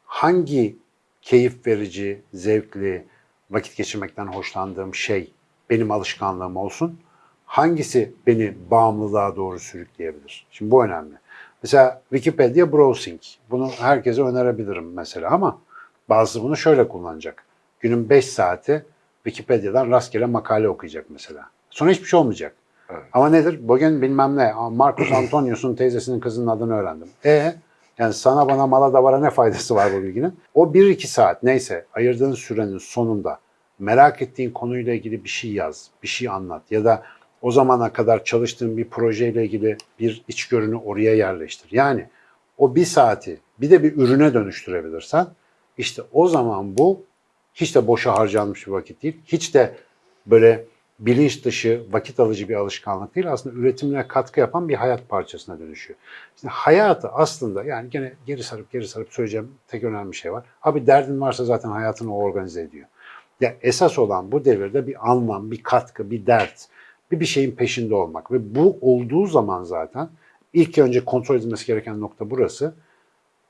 Hangi keyif verici, zevkli, vakit geçirmekten hoşlandığım şey benim alışkanlığım olsun. Hangisi beni bağımlılığa doğru sürükleyebilir? Şimdi bu önemli. Mesela Wikipedia browsing. Bunu herkese önerebilirim mesela ama bazısı bunu şöyle kullanacak. Günün 5 saati Wikipedia'dan rastgele makale okuyacak mesela. Sonra hiçbir şey olmayacak. Evet. Ama nedir? Bugün bilmem ne, Marcus Antonius'un teyzesinin kızının adını öğrendim. E Yani sana bana mala davara ne faydası var bu bilginin? O 1-2 saat neyse ayırdığın sürenin sonunda merak ettiğin konuyla ilgili bir şey yaz, bir şey anlat ya da o zamana kadar çalıştığın bir projeyle ilgili bir içgörünü oraya yerleştir. Yani o bir saati bir de bir ürüne dönüştürebilirsen işte o zaman bu hiç de boşa harcanmış bir vakit değil. Hiç de böyle bilinç dışı, vakit alıcı bir alışkanlık değil. Aslında üretimine katkı yapan bir hayat parçasına dönüşüyor. Şimdi hayatı aslında yani gene geri sarıp geri sarıp söyleyeceğim tek önemli şey var. Abi derdin varsa zaten hayatını o organize ediyor. Ya esas olan bu devirde bir anlam, bir katkı, bir dert, bir bir şeyin peşinde olmak ve bu olduğu zaman zaten ilk önce kontrol edilmesi gereken nokta burası.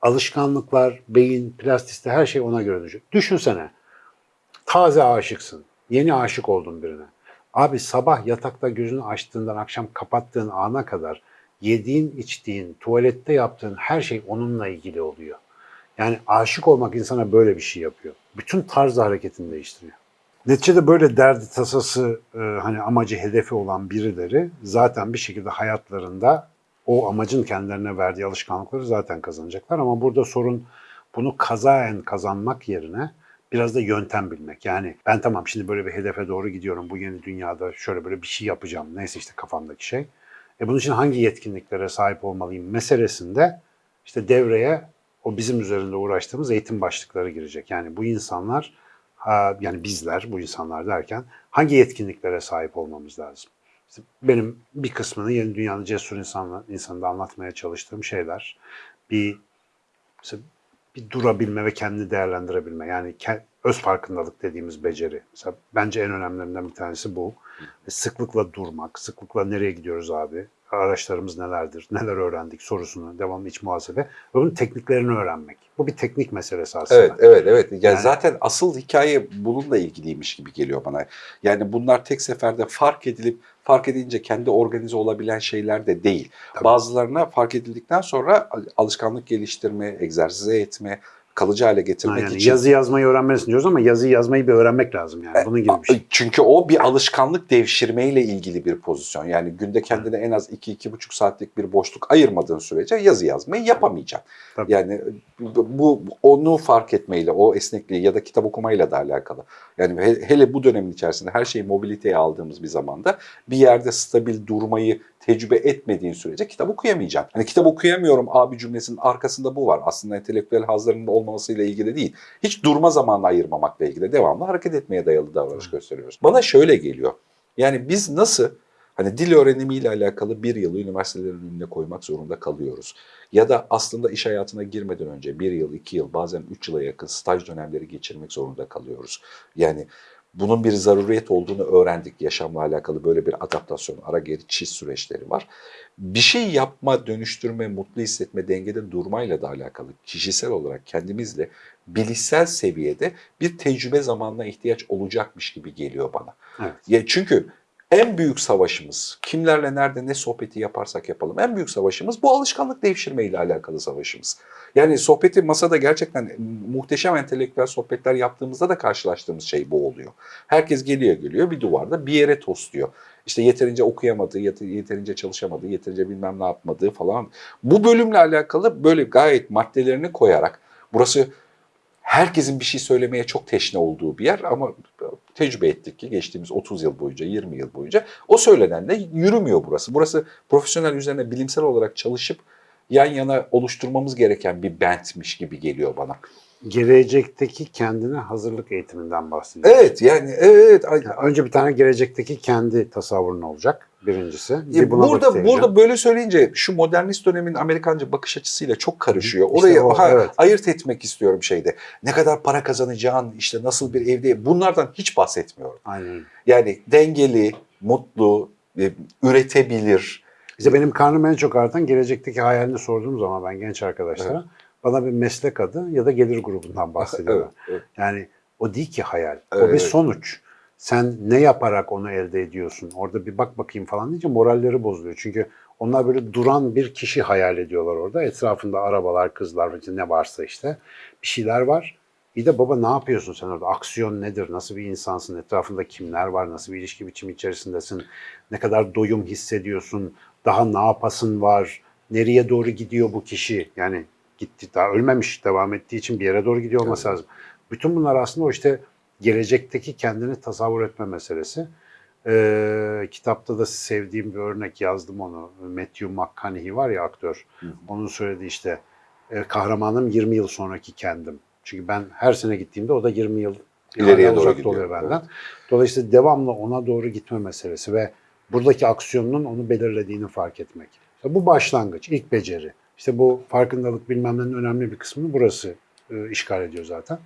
Alışkanlıklar, beyin, plastiste her şey ona göre düşüyor. Düşünsene. Taze aşıksın. Yeni aşık oldun birine. Abi sabah yatakta gözünü açtığından akşam kapattığın ana kadar yediğin, içtiğin, tuvalette yaptığın her şey onunla ilgili oluyor. Yani aşık olmak insana böyle bir şey yapıyor. Bütün tarz hareketini değiştiriyor. Neticede böyle derdi tasası e, hani amacı hedefi olan birileri zaten bir şekilde hayatlarında o amacın kendilerine verdiği alışkanlıkları zaten kazanacaklar ama burada sorun bunu kazaen kazanmak yerine biraz da yöntem bilmek. Yani ben tamam şimdi böyle bir hedefe doğru gidiyorum. Bu yeni dünyada şöyle böyle bir şey yapacağım. Neyse işte kafamdaki şey. E bunun için hangi yetkinliklere sahip olmalıyım meselesinde işte devreye o bizim üzerinde uğraştığımız eğitim başlıkları girecek. Yani bu insanlar yani bizler bu insanlar derken hangi yetkinliklere sahip olmamız lazım? İşte benim bir kısmını yeni dünyanın cesur insanla, insanında anlatmaya çalıştığım şeyler. Bir mesela bir durabilme ve kendini değerlendirebilme. Yani öz farkındalık dediğimiz beceri. Mesela bence en önemlilerinden bir tanesi bu. Ve Sıklıkla durmak, sıklıkla nereye gidiyoruz abi? Araçlarımız nelerdir? Neler öğrendik sorusunu, devamlı iç muhasebe bunun tekniklerini öğrenmek. Bu bir teknik meselesi aslında. Evet, evet, evet. Yani, Yani- zaten asıl hikaye bununla ilgiliymiş gibi geliyor bana. Yani bunlar tek seferde fark edilip fark edince kendi organize olabilen şeyler de değil. Tabii. Bazılarına fark edildikten sonra alışkanlık geliştirme, egzersize etme, kalıcı hale Ha, getirmek yani için. yazı yazmayı öğrenmelisin diyoruz ama yazı yazmayı bir öğrenmek lazım yani. Bunun gibi bir şey. Çünkü o bir alışkanlık devşirmeyle ilgili bir pozisyon. Yani günde kendine en az 2-2,5 saatlik bir boşluk ayırmadığın sürece yazı yazmayı yapamayacaksın. Tabii. Yani bu bu- onu fark etmeyle, o esnekliği ya da kitap okumayla da alakalı. Yani he- hele bu dönemin içerisinde her şeyi mobiliteye aldığımız bir zamanda bir yerde stabil durmayı tecrübe etmediğin sürece kitap okuyamayacaksın. Hani kitap okuyamıyorum abi cümlesinin arkasında bu var. Aslında entelektüel hazlarının olmamasıyla ilgili değil. Hiç durma zamanı ayırmamakla ilgili devamlı hareket etmeye dayalı davranış gösteriyoruz. Bana şöyle geliyor. Yani biz nasıl hani dil öğrenimiyle alakalı bir yılı üniversitelerin önüne koymak zorunda kalıyoruz. Ya da aslında iş hayatına girmeden önce bir yıl, iki yıl, bazen üç yıla yakın staj dönemleri geçirmek zorunda kalıyoruz. Yani bunun bir zaruriyet olduğunu öğrendik. Yaşamla alakalı böyle bir adaptasyon, ara geçiş süreçleri var. Bir şey yapma, dönüştürme, mutlu hissetme, dengede durmayla da alakalı kişisel olarak kendimizle bilişsel seviyede bir tecrübe zamanına ihtiyaç olacakmış gibi geliyor bana. Evet. Ya çünkü en büyük savaşımız, kimlerle nerede ne sohbeti yaparsak yapalım, en büyük savaşımız bu alışkanlık devşirme ile alakalı savaşımız. Yani sohbeti masada gerçekten muhteşem entelektüel sohbetler yaptığımızda da karşılaştığımız şey bu oluyor. Herkes geliyor geliyor bir duvarda bir yere tosluyor. İşte yeterince okuyamadığı, yet- yeterince çalışamadığı, yeterince bilmem ne yapmadığı falan. Bu bölümle alakalı böyle gayet maddelerini koyarak burası herkesin bir şey söylemeye çok teşne olduğu bir yer ama tecrübe ettik ki geçtiğimiz 30 yıl boyunca, 20 yıl boyunca o söylenenle yürümüyor burası. Burası profesyonel üzerine bilimsel olarak çalışıp yan yana oluşturmamız gereken bir bentmiş gibi geliyor bana. Gelecekteki kendine hazırlık eğitiminden bahsediyoruz. Evet yani evet. Yani önce bir tane gelecekteki kendi tasavvurun olacak birincisi. Buna burada burada böyle söyleyince şu modernist dönemin Amerikanca bakış açısıyla çok karışıyor. İşte Orayı o, ha, evet. ayırt etmek istiyorum şeyde. Ne kadar para kazanacağın, işte nasıl bir evde bunlardan hiç bahsetmiyorum. Aynen. Yani dengeli, mutlu, e, üretebilir. İşte benim karnım en çok artan gelecekteki hayalini sorduğum zaman ben genç arkadaşlara bana bir meslek adı ya da gelir grubundan bahsediyorlar. Evet, evet. Yani o değil ki hayal. O bir Evet. sonuç. Sen ne yaparak onu elde ediyorsun? Orada bir bak bakayım falan deyince moralleri bozuluyor. Çünkü onlar böyle duran bir kişi hayal ediyorlar orada. Etrafında arabalar, kızlar, ne varsa işte bir şeyler var. Bir de baba ne yapıyorsun sen orada? Aksiyon nedir? Nasıl bir insansın? Etrafında kimler var? Nasıl bir ilişki biçimi içerisindesin? Ne kadar doyum hissediyorsun? Daha ne yapasın var? Nereye doğru gidiyor bu kişi? Yani gitti daha ölmemiş devam ettiği için bir yere doğru gidiyor olması Evet. lazım. Bütün bunlar aslında o işte gelecekteki kendini tasavvur etme meselesi. Ee, kitapta da sevdiğim bir örnek yazdım onu. Matthew McConaughey var ya aktör. Hı. Onun söylediği işte e, kahramanım 20 yıl sonraki kendim. Çünkü ben her sene gittiğimde o da 20 yıl İleriye doğru gidiyor, oluyor benden. Dolayısıyla devamlı ona doğru gitme meselesi ve buradaki aksiyonun onu belirlediğini fark etmek. Bu başlangıç, ilk beceri. İşte bu farkındalık bilmem nenin önemli bir kısmını burası e, işgal ediyor zaten.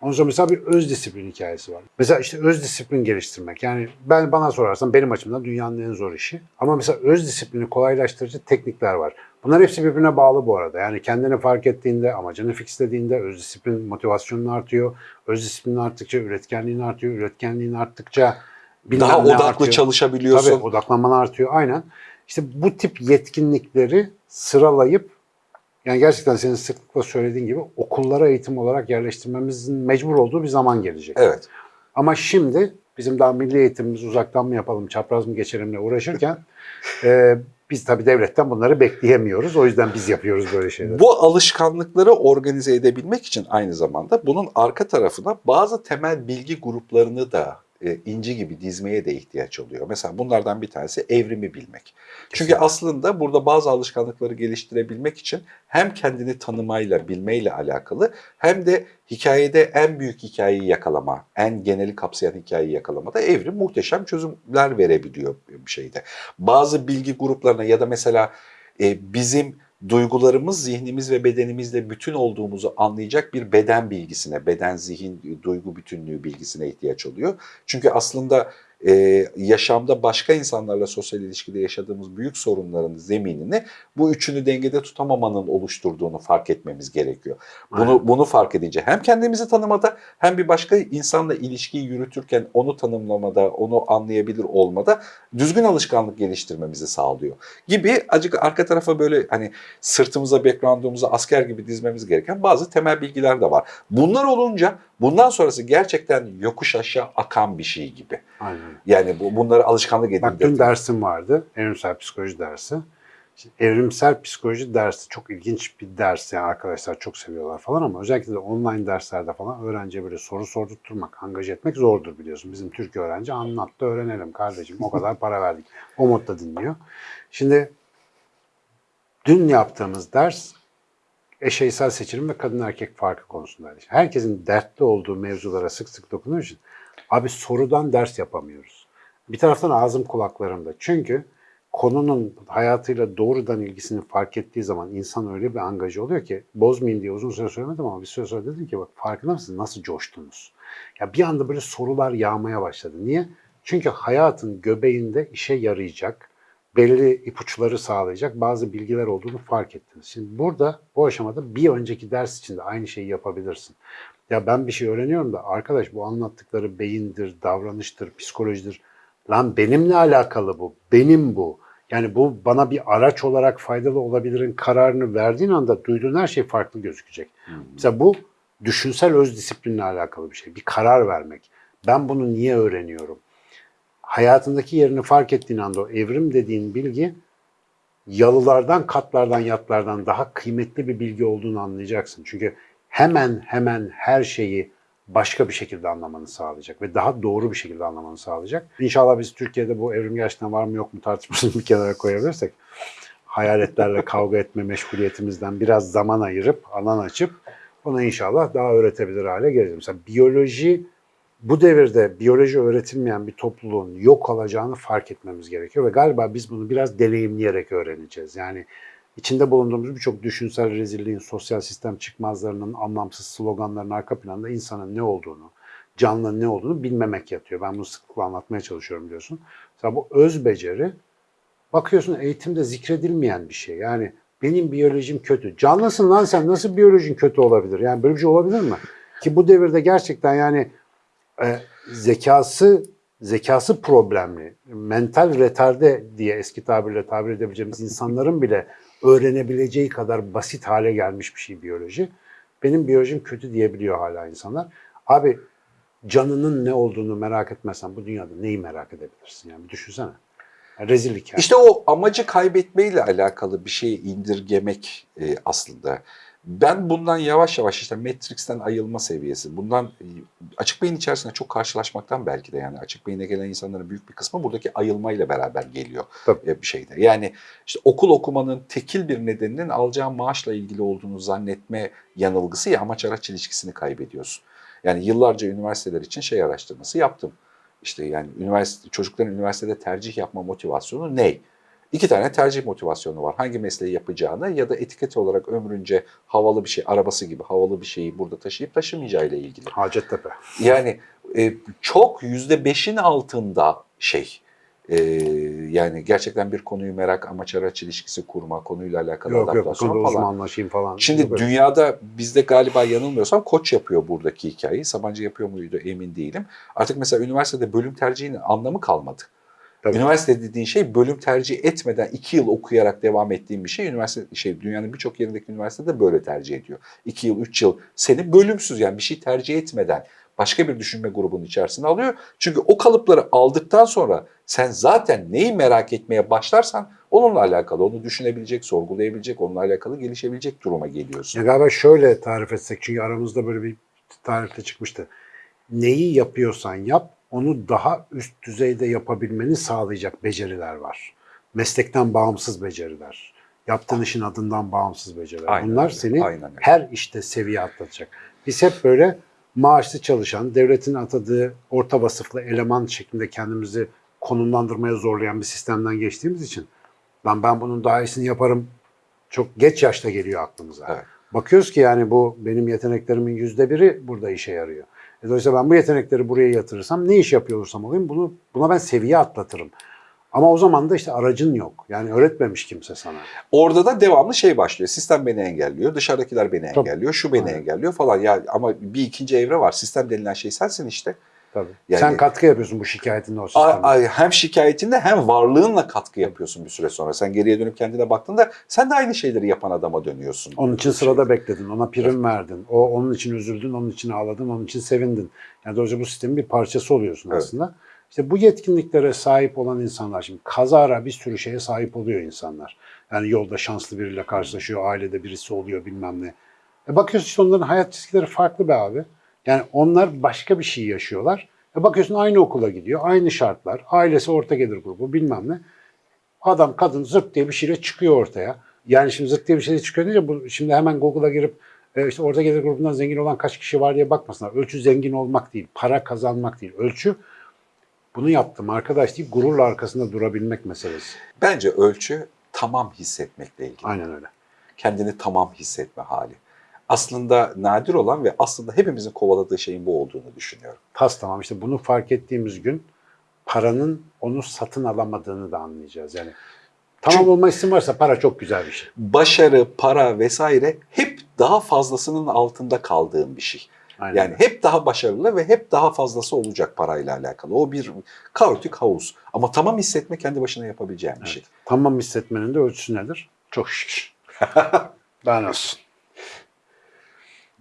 Ondan sonra mesela bir öz disiplin hikayesi var. Mesela işte öz disiplin geliştirmek. Yani ben bana sorarsan benim açımdan dünyanın en zor işi. Ama mesela öz disiplini kolaylaştırıcı teknikler var. Bunlar hepsi birbirine bağlı bu arada. Yani kendini fark ettiğinde, amacını fixlediğinde öz disiplin motivasyonun artıyor. Öz disiplin arttıkça üretkenliğin artıyor. Üretkenliğin arttıkça Daha odaklı artıyor. çalışabiliyorsun. Tabii odaklanman artıyor aynen. İşte bu tip yetkinlikleri sıralayıp yani gerçekten senin sıklıkla söylediğin gibi okullara eğitim olarak yerleştirmemizin mecbur olduğu bir zaman gelecek. Evet. Ama şimdi bizim daha milli eğitimimiz uzaktan mı yapalım, çapraz mı geçelimle uğraşırken e, biz tabii devletten bunları bekleyemiyoruz. O yüzden biz yapıyoruz böyle şeyleri. Bu alışkanlıkları organize edebilmek için aynı zamanda bunun arka tarafına bazı temel bilgi gruplarını da e, inci gibi dizmeye de ihtiyaç oluyor. Mesela bunlardan bir tanesi evrimi bilmek. Çünkü Kesinlikle. aslında burada bazı alışkanlıkları geliştirebilmek için hem kendini tanımayla, bilmeyle alakalı hem de hikayede en büyük hikayeyi yakalama, en geneli kapsayan hikayeyi yakalamada evrim muhteşem çözümler verebiliyor bir şeyde. Bazı bilgi gruplarına ya da mesela e, bizim duygularımız, zihnimiz ve bedenimizle bütün olduğumuzu anlayacak bir beden bilgisine, beden, zihin, duygu bütünlüğü bilgisine ihtiyaç oluyor. Çünkü aslında e, yaşamda başka insanlarla sosyal ilişkide yaşadığımız büyük sorunların zeminini bu üçünü dengede tutamamanın oluşturduğunu fark etmemiz gerekiyor. Bunu Aynen. bunu fark edince hem kendimizi tanımada hem bir başka insanla ilişkiyi yürütürken onu tanımlamada, onu anlayabilir olmada düzgün alışkanlık geliştirmemizi sağlıyor. Gibi acık arka tarafa böyle hani sırtımıza, background'umuza asker gibi dizmemiz gereken bazı temel bilgiler de var. Bunlar olunca bundan sonrası gerçekten yokuş aşağı akan bir şey gibi. Aynen. Yani bu bunları alışkanlık Bak dün dersim vardı. Evrimsel psikoloji dersi. Şimdi evrimsel psikoloji dersi çok ilginç bir ders yani arkadaşlar çok seviyorlar falan ama özellikle de online derslerde falan öğrenciye böyle soru sordurtturmak, angaje etmek zordur biliyorsun. Bizim Türk öğrenci anlat da öğrenelim kardeşim o kadar para verdik. O modda dinliyor. Şimdi dün yaptığımız ders eşeysel seçilim ve kadın erkek farkı konusundaydı. Herkesin dertli olduğu mevzulara sık sık dokunuyor için abi sorudan ders yapamıyoruz. Bir taraftan ağzım kulaklarımda. Çünkü konunun hayatıyla doğrudan ilgisini fark ettiği zaman insan öyle bir angaje oluyor ki bozmayayım diye uzun süre söylemedim ama bir süre sonra dedim ki bak farkında mısınız nasıl coştunuz? Ya bir anda böyle sorular yağmaya başladı. Niye? Çünkü hayatın göbeğinde işe yarayacak, belli ipuçları sağlayacak bazı bilgiler olduğunu fark ettiniz. Şimdi burada bu aşamada bir önceki ders için de aynı şeyi yapabilirsin. Ya ben bir şey öğreniyorum da arkadaş bu anlattıkları beyindir, davranıştır, psikolojidir. Lan benimle alakalı bu, benim bu. Yani bu bana bir araç olarak faydalı olabilirin kararını verdiğin anda duyduğun her şey farklı gözükecek. Mesela bu düşünsel öz disiplinle alakalı bir şey. Bir karar vermek. Ben bunu niye öğreniyorum? Hayatındaki yerini fark ettiğin anda o evrim dediğin bilgi yalılardan, katlardan, yatlardan daha kıymetli bir bilgi olduğunu anlayacaksın. Çünkü hemen hemen her şeyi başka bir şekilde anlamanı sağlayacak ve daha doğru bir şekilde anlamanı sağlayacak. İnşallah biz Türkiye'de bu evrim gerçekten var mı yok mu tartışmasını bir kenara koyabilirsek hayaletlerle kavga etme meşguliyetimizden biraz zaman ayırıp, alan açıp bunu inşallah daha öğretebilir hale geleceğiz. Mesela biyoloji bu devirde biyoloji öğretilmeyen bir topluluğun yok olacağını fark etmemiz gerekiyor ve galiba biz bunu biraz deneyimleyerek öğreneceğiz. Yani içinde bulunduğumuz birçok düşünsel rezilliğin, sosyal sistem çıkmazlarının, anlamsız sloganların arka planında insanın ne olduğunu, canlının ne olduğunu bilmemek yatıyor. Ben bunu sıklıkla anlatmaya çalışıyorum diyorsun. Mesela bu öz beceri bakıyorsun eğitimde zikredilmeyen bir şey. Yani benim biyolojim kötü. Canlısın lan sen nasıl biyolojin kötü olabilir? Yani böyle bir şey olabilir mi? Ki bu devirde gerçekten yani e, zekası zekası problemli, mental retarde diye eski tabirle tabir edebileceğimiz insanların bile öğrenebileceği kadar basit hale gelmiş bir şey biyoloji. Benim biyolojim kötü diyebiliyor hala insanlar. Abi canının ne olduğunu merak etmezsen bu dünyada neyi merak edebilirsin? Yani düşünsene. Rezillik yani. İşte o amacı kaybetmeyle alakalı bir şeyi indirgemek e, aslında Ben bundan yavaş yavaş işte Matrix'ten ayılma seviyesi, bundan e, açık beyin içerisinde çok karşılaşmaktan belki de yani açık beyine gelen insanların büyük bir kısmı buradaki ayılmayla beraber geliyor Tabii. e, bir şeyde. Yani işte okul okumanın tekil bir nedeninin alacağın maaşla ilgili olduğunu zannetme yanılgısı ya amaç araç ilişkisini kaybediyorsun. Yani yıllarca üniversiteler için şey araştırması yaptım. İşte yani üniversite çocukların üniversitede tercih yapma motivasyonu ne? İki tane tercih motivasyonu var. Hangi mesleği yapacağını ya da etiket olarak ömrünce havalı bir şey, arabası gibi havalı bir şeyi burada taşıyıp taşımayacağı ile ilgili. Hacettepe. Yani e, çok yüzde beşin altında şey. e, yani gerçekten bir konuyu merak, amaç araç ilişkisi kurma, konuyla alakalı Yok yok adaptasyon konuda falan. uzmanlaşayım falan. Şimdi Yok dünyada bizde galiba yanılmıyorsam koç yapıyor buradaki hikayeyi. Sabancı yapıyor muydu emin değilim. Artık mesela üniversitede bölüm tercihinin anlamı kalmadı. Tabii. Üniversite dediğin şey bölüm tercih etmeden iki yıl okuyarak devam ettiğin bir şey. Üniversite şey dünyanın birçok yerindeki üniversitede böyle tercih ediyor. İki yıl, üç yıl seni bölümsüz yani bir şey tercih etmeden başka bir düşünme grubunun içerisine alıyor. Çünkü o kalıpları aldıktan sonra sen zaten neyi merak etmeye başlarsan onunla alakalı, onu düşünebilecek, sorgulayabilecek, onunla alakalı gelişebilecek duruma geliyorsun. Ya galiba şöyle tarif etsek çünkü aramızda böyle bir tarifte çıkmıştı. Neyi yapıyorsan yap onu daha üst düzeyde yapabilmeni sağlayacak beceriler var. Meslekten bağımsız beceriler. Yaptığın işin adından bağımsız beceriler. Aynen Bunlar öyle, seni aynen öyle. her işte seviye atlatacak. Biz hep böyle maaşlı çalışan, devletin atadığı orta vasıflı eleman şeklinde kendimizi konumlandırmaya zorlayan bir sistemden geçtiğimiz için ben ben bunun daha iyisini yaparım çok geç yaşta geliyor aklımıza. Evet. Bakıyoruz ki yani bu benim yeteneklerimin yüzde biri burada işe yarıyor. Dolayısıyla ben bu yetenekleri buraya yatırırsam ne iş yapıyor olursam olayım bunu buna ben seviye atlatırım. Ama o zaman da işte aracın yok. Yani öğretmemiş kimse sana. Orada da devamlı şey başlıyor. Sistem beni engelliyor, dışarıdakiler beni Tabii. engelliyor, şu beni Aynen. engelliyor falan. Ya ama bir ikinci evre var. Sistem denilen şey sensin işte. Tabii. Yani- Sen katkı yapıyorsun bu şikayetinle o sisteme. hem şikayetinde hem varlığınla katkı yapıyorsun bir süre sonra. Sen geriye dönüp kendine baktığında sen de aynı şeyleri yapan adama dönüyorsun. Onun için sırada bekledin, ona prim verdin. O onun için üzüldün, onun için ağladın, onun için sevindin. Yani dolayısıyla bu sistemin bir parçası oluyorsun Evet. aslında. İşte bu yetkinliklere sahip olan insanlar şimdi kazara bir sürü şeye sahip oluyor insanlar. Yani yolda şanslı biriyle karşılaşıyor, ailede birisi oluyor bilmem ne. E bakıyorsun işte onların hayat çizgileri farklı be abi. Yani onlar başka bir şey yaşıyorlar. E bakıyorsun aynı okula gidiyor, aynı şartlar, ailesi orta gelir grubu bilmem ne. Adam kadın zırt diye bir şeyle çıkıyor ortaya. Yani şimdi zırt diye bir şeyle çıkıyor deyince bu şimdi hemen Google'a girip e, işte orta gelir grubundan zengin olan kaç kişi var diye bakmasınlar. Ölçü zengin olmak değil, para kazanmak değil. Ölçü bunu yaptım arkadaş deyip gururla arkasında durabilmek meselesi. Bence ölçü tamam hissetmekle ilgili. Aynen öyle. Kendini tamam hissetme hali. Aslında nadir olan ve aslında hepimizin kovaladığı şeyin bu olduğunu düşünüyorum. Tas tamam işte bunu fark ettiğimiz gün paranın onu satın alamadığını da anlayacağız. Yani tamam Çünkü- olma isim varsa para çok güzel bir şey. Başarı, para vesaire hep daha fazlasının altında kaldığım bir şey. Aynen Yani hep daha başarılı ve hep daha fazlası olacak parayla alakalı. O bir kaotik havuz. Ama tamam hissetme kendi başına yapabileceğin bir şey. Tamam hissetmenin de ölçüsü nedir? Çok şükür. ben olsun.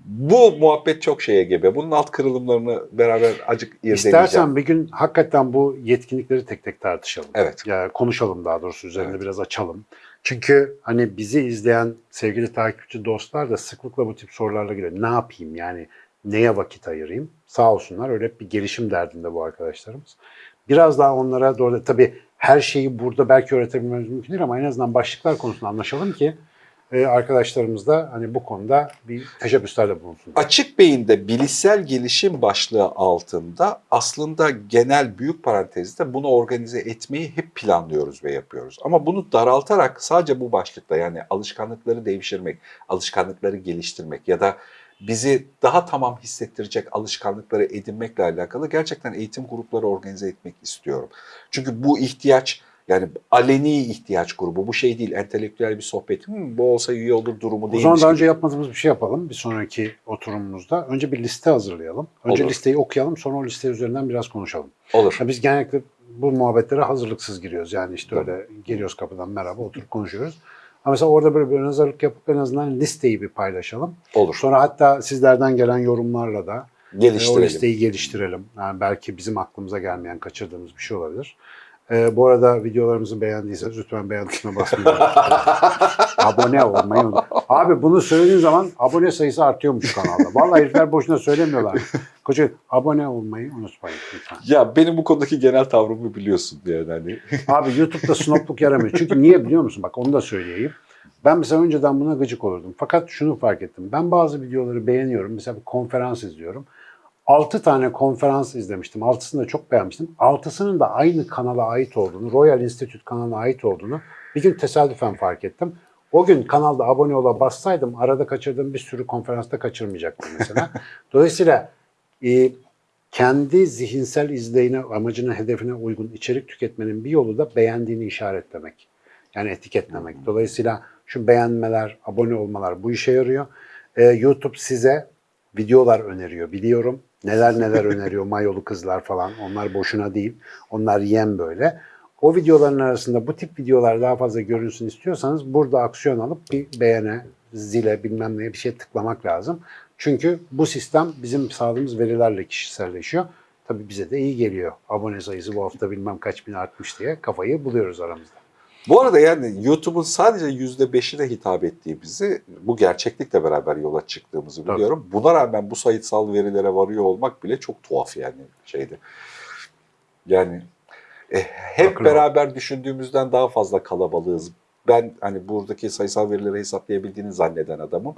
Bu muhabbet çok şeye gebe. Bunun alt kırılımlarını beraber acık irdeleyeceğim. İstersen bir gün hakikaten bu yetkinlikleri tek tek tartışalım. Evet. Ya konuşalım daha doğrusu üzerine Evet. biraz açalım. Çünkü hani bizi izleyen sevgili takipçi dostlar da sıklıkla bu tip sorularla geliyor. Ne yapayım yani neye vakit ayırayım? Sağ olsunlar öyle bir gelişim derdinde bu arkadaşlarımız. Biraz daha onlara doğru tabii her şeyi burada belki öğretebilmemiz mümkün değil ama en azından başlıklar konusunda anlaşalım ki arkadaşlarımız da hani bu konuda bir teşebbüslerde bulunsun. Açık beyinde bilişsel gelişim başlığı altında aslında genel büyük parantezde bunu organize etmeyi hep planlıyoruz ve yapıyoruz. Ama bunu daraltarak sadece bu başlıkla yani alışkanlıkları devşirmek, alışkanlıkları geliştirmek ya da bizi daha tamam hissettirecek alışkanlıkları edinmekle alakalı gerçekten eğitim grupları organize etmek istiyorum. Çünkü bu ihtiyaç yani aleni ihtiyaç grubu bu şey değil entelektüel bir sohbet "Hmm, bu olsa iyi olur durumu O değil. zaman daha önce yapmadığımız bir şey yapalım bir sonraki oturumumuzda. Önce bir liste hazırlayalım. Önce Olur. listeyi okuyalım sonra o liste üzerinden biraz konuşalım. Olur. Ya biz genellikle bu muhabbetlere hazırlıksız giriyoruz. Yani işte öyle geliyoruz kapıdan merhaba oturup konuşuyoruz. Ama mesela orada böyle bir ön hazırlık yapıp en azından listeyi bir paylaşalım. Olur. Sonra hatta sizlerden gelen yorumlarla da e, o Geliştirelim. listeyi geliştirelim. Yani belki bizim aklımıza gelmeyen, kaçırdığımız bir şey olabilir. Ee, bu arada videolarımızı beğendiyseniz lütfen beğen tuşuna basmayı Abone olmayı unutmayın. Abi bunu söylediğin zaman abone sayısı artıyormuş kanalda. Vallahi herifler boşuna söylemiyorlar. Koca abone olmayı unutmayın lütfen. Ya benim bu konudaki genel tavrımı biliyorsun yani hani. Abi YouTube'da snopluk yaramıyor. Çünkü niye biliyor musun? Bak onu da söyleyeyim. Ben mesela önceden buna gıcık olurdum. Fakat şunu fark ettim. Ben bazı videoları beğeniyorum. Mesela bir konferans izliyorum. 6 tane konferans izlemiştim. Altısını da çok beğenmiştim. Altısının da aynı kanala ait olduğunu, Royal Institute kanalına ait olduğunu bir gün tesadüfen fark ettim. O gün kanalda abone ola bassaydım arada kaçırdığım bir sürü konferansta kaçırmayacaktım mesela. Dolayısıyla e, kendi zihinsel izleyine, amacına, hedefine uygun içerik tüketmenin bir yolu da beğendiğini işaretlemek. Yani etiketlemek. Dolayısıyla şu beğenmeler, abone olmalar bu işe yarıyor. Ee, YouTube size videolar öneriyor biliyorum. Neler neler öneriyor mayolu kızlar falan. Onlar boşuna değil. Onlar yem böyle. O videoların arasında bu tip videolar daha fazla görünsün istiyorsanız burada aksiyon alıp bir beğene, zile bilmem neye bir şey tıklamak lazım. Çünkü bu sistem bizim sağladığımız verilerle kişiselleşiyor. Tabii bize de iyi geliyor. Abone sayısı bu hafta bilmem kaç bin artmış diye kafayı buluyoruz aramızda. Bu arada yani YouTube'un sadece %5'ine hitap ettiğimizi, bu gerçeklikle beraber yola çıktığımızı biliyorum. Buna rağmen bu sayısal verilere varıyor olmak bile çok tuhaf yani şeydi. Yani e, hep Haklı. beraber düşündüğümüzden daha fazla kalabalığız. Ben hani buradaki sayısal verileri hesaplayabildiğini zanneden adamım.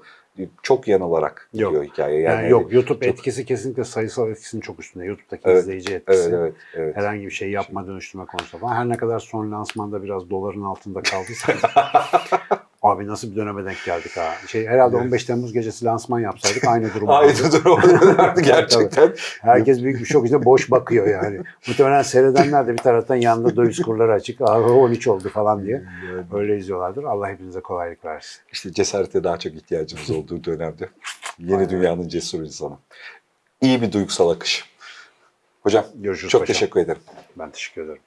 Çok yanılarak Yok. gidiyor hikaye. Yani, Yani, yok YouTube çok- etkisi kesinlikle sayısal etkisinin çok üstünde. YouTube'daki Evet, izleyici etkisi. Evet, evet, evet. Herhangi bir şey yapma dönüştürme konusunda falan. Her ne kadar son lansmanda biraz doların altında kaldıysa. Abi nasıl bir döneme denk geldik ha. Şey herhalde 15 Temmuz gecesi lansman yapsaydık aynı durum. Aynı olurdu. durum oluyorlardı gerçekten. Herkes büyük bir şok içinde boş bakıyor yani. Muhtemelen seyredenler de bir taraftan yanında döviz kurları açık. Aa 13 oldu falan diye. Öyle izliyorlardır. Allah hepinize kolaylık versin. İşte cesarete daha çok ihtiyacımız olduğu dönemde. Yeni dünyanın cesur insanı. İyi bir duygusal akış. Hocam Görüşürüz çok paşam. teşekkür ederim. Ben teşekkür ederim.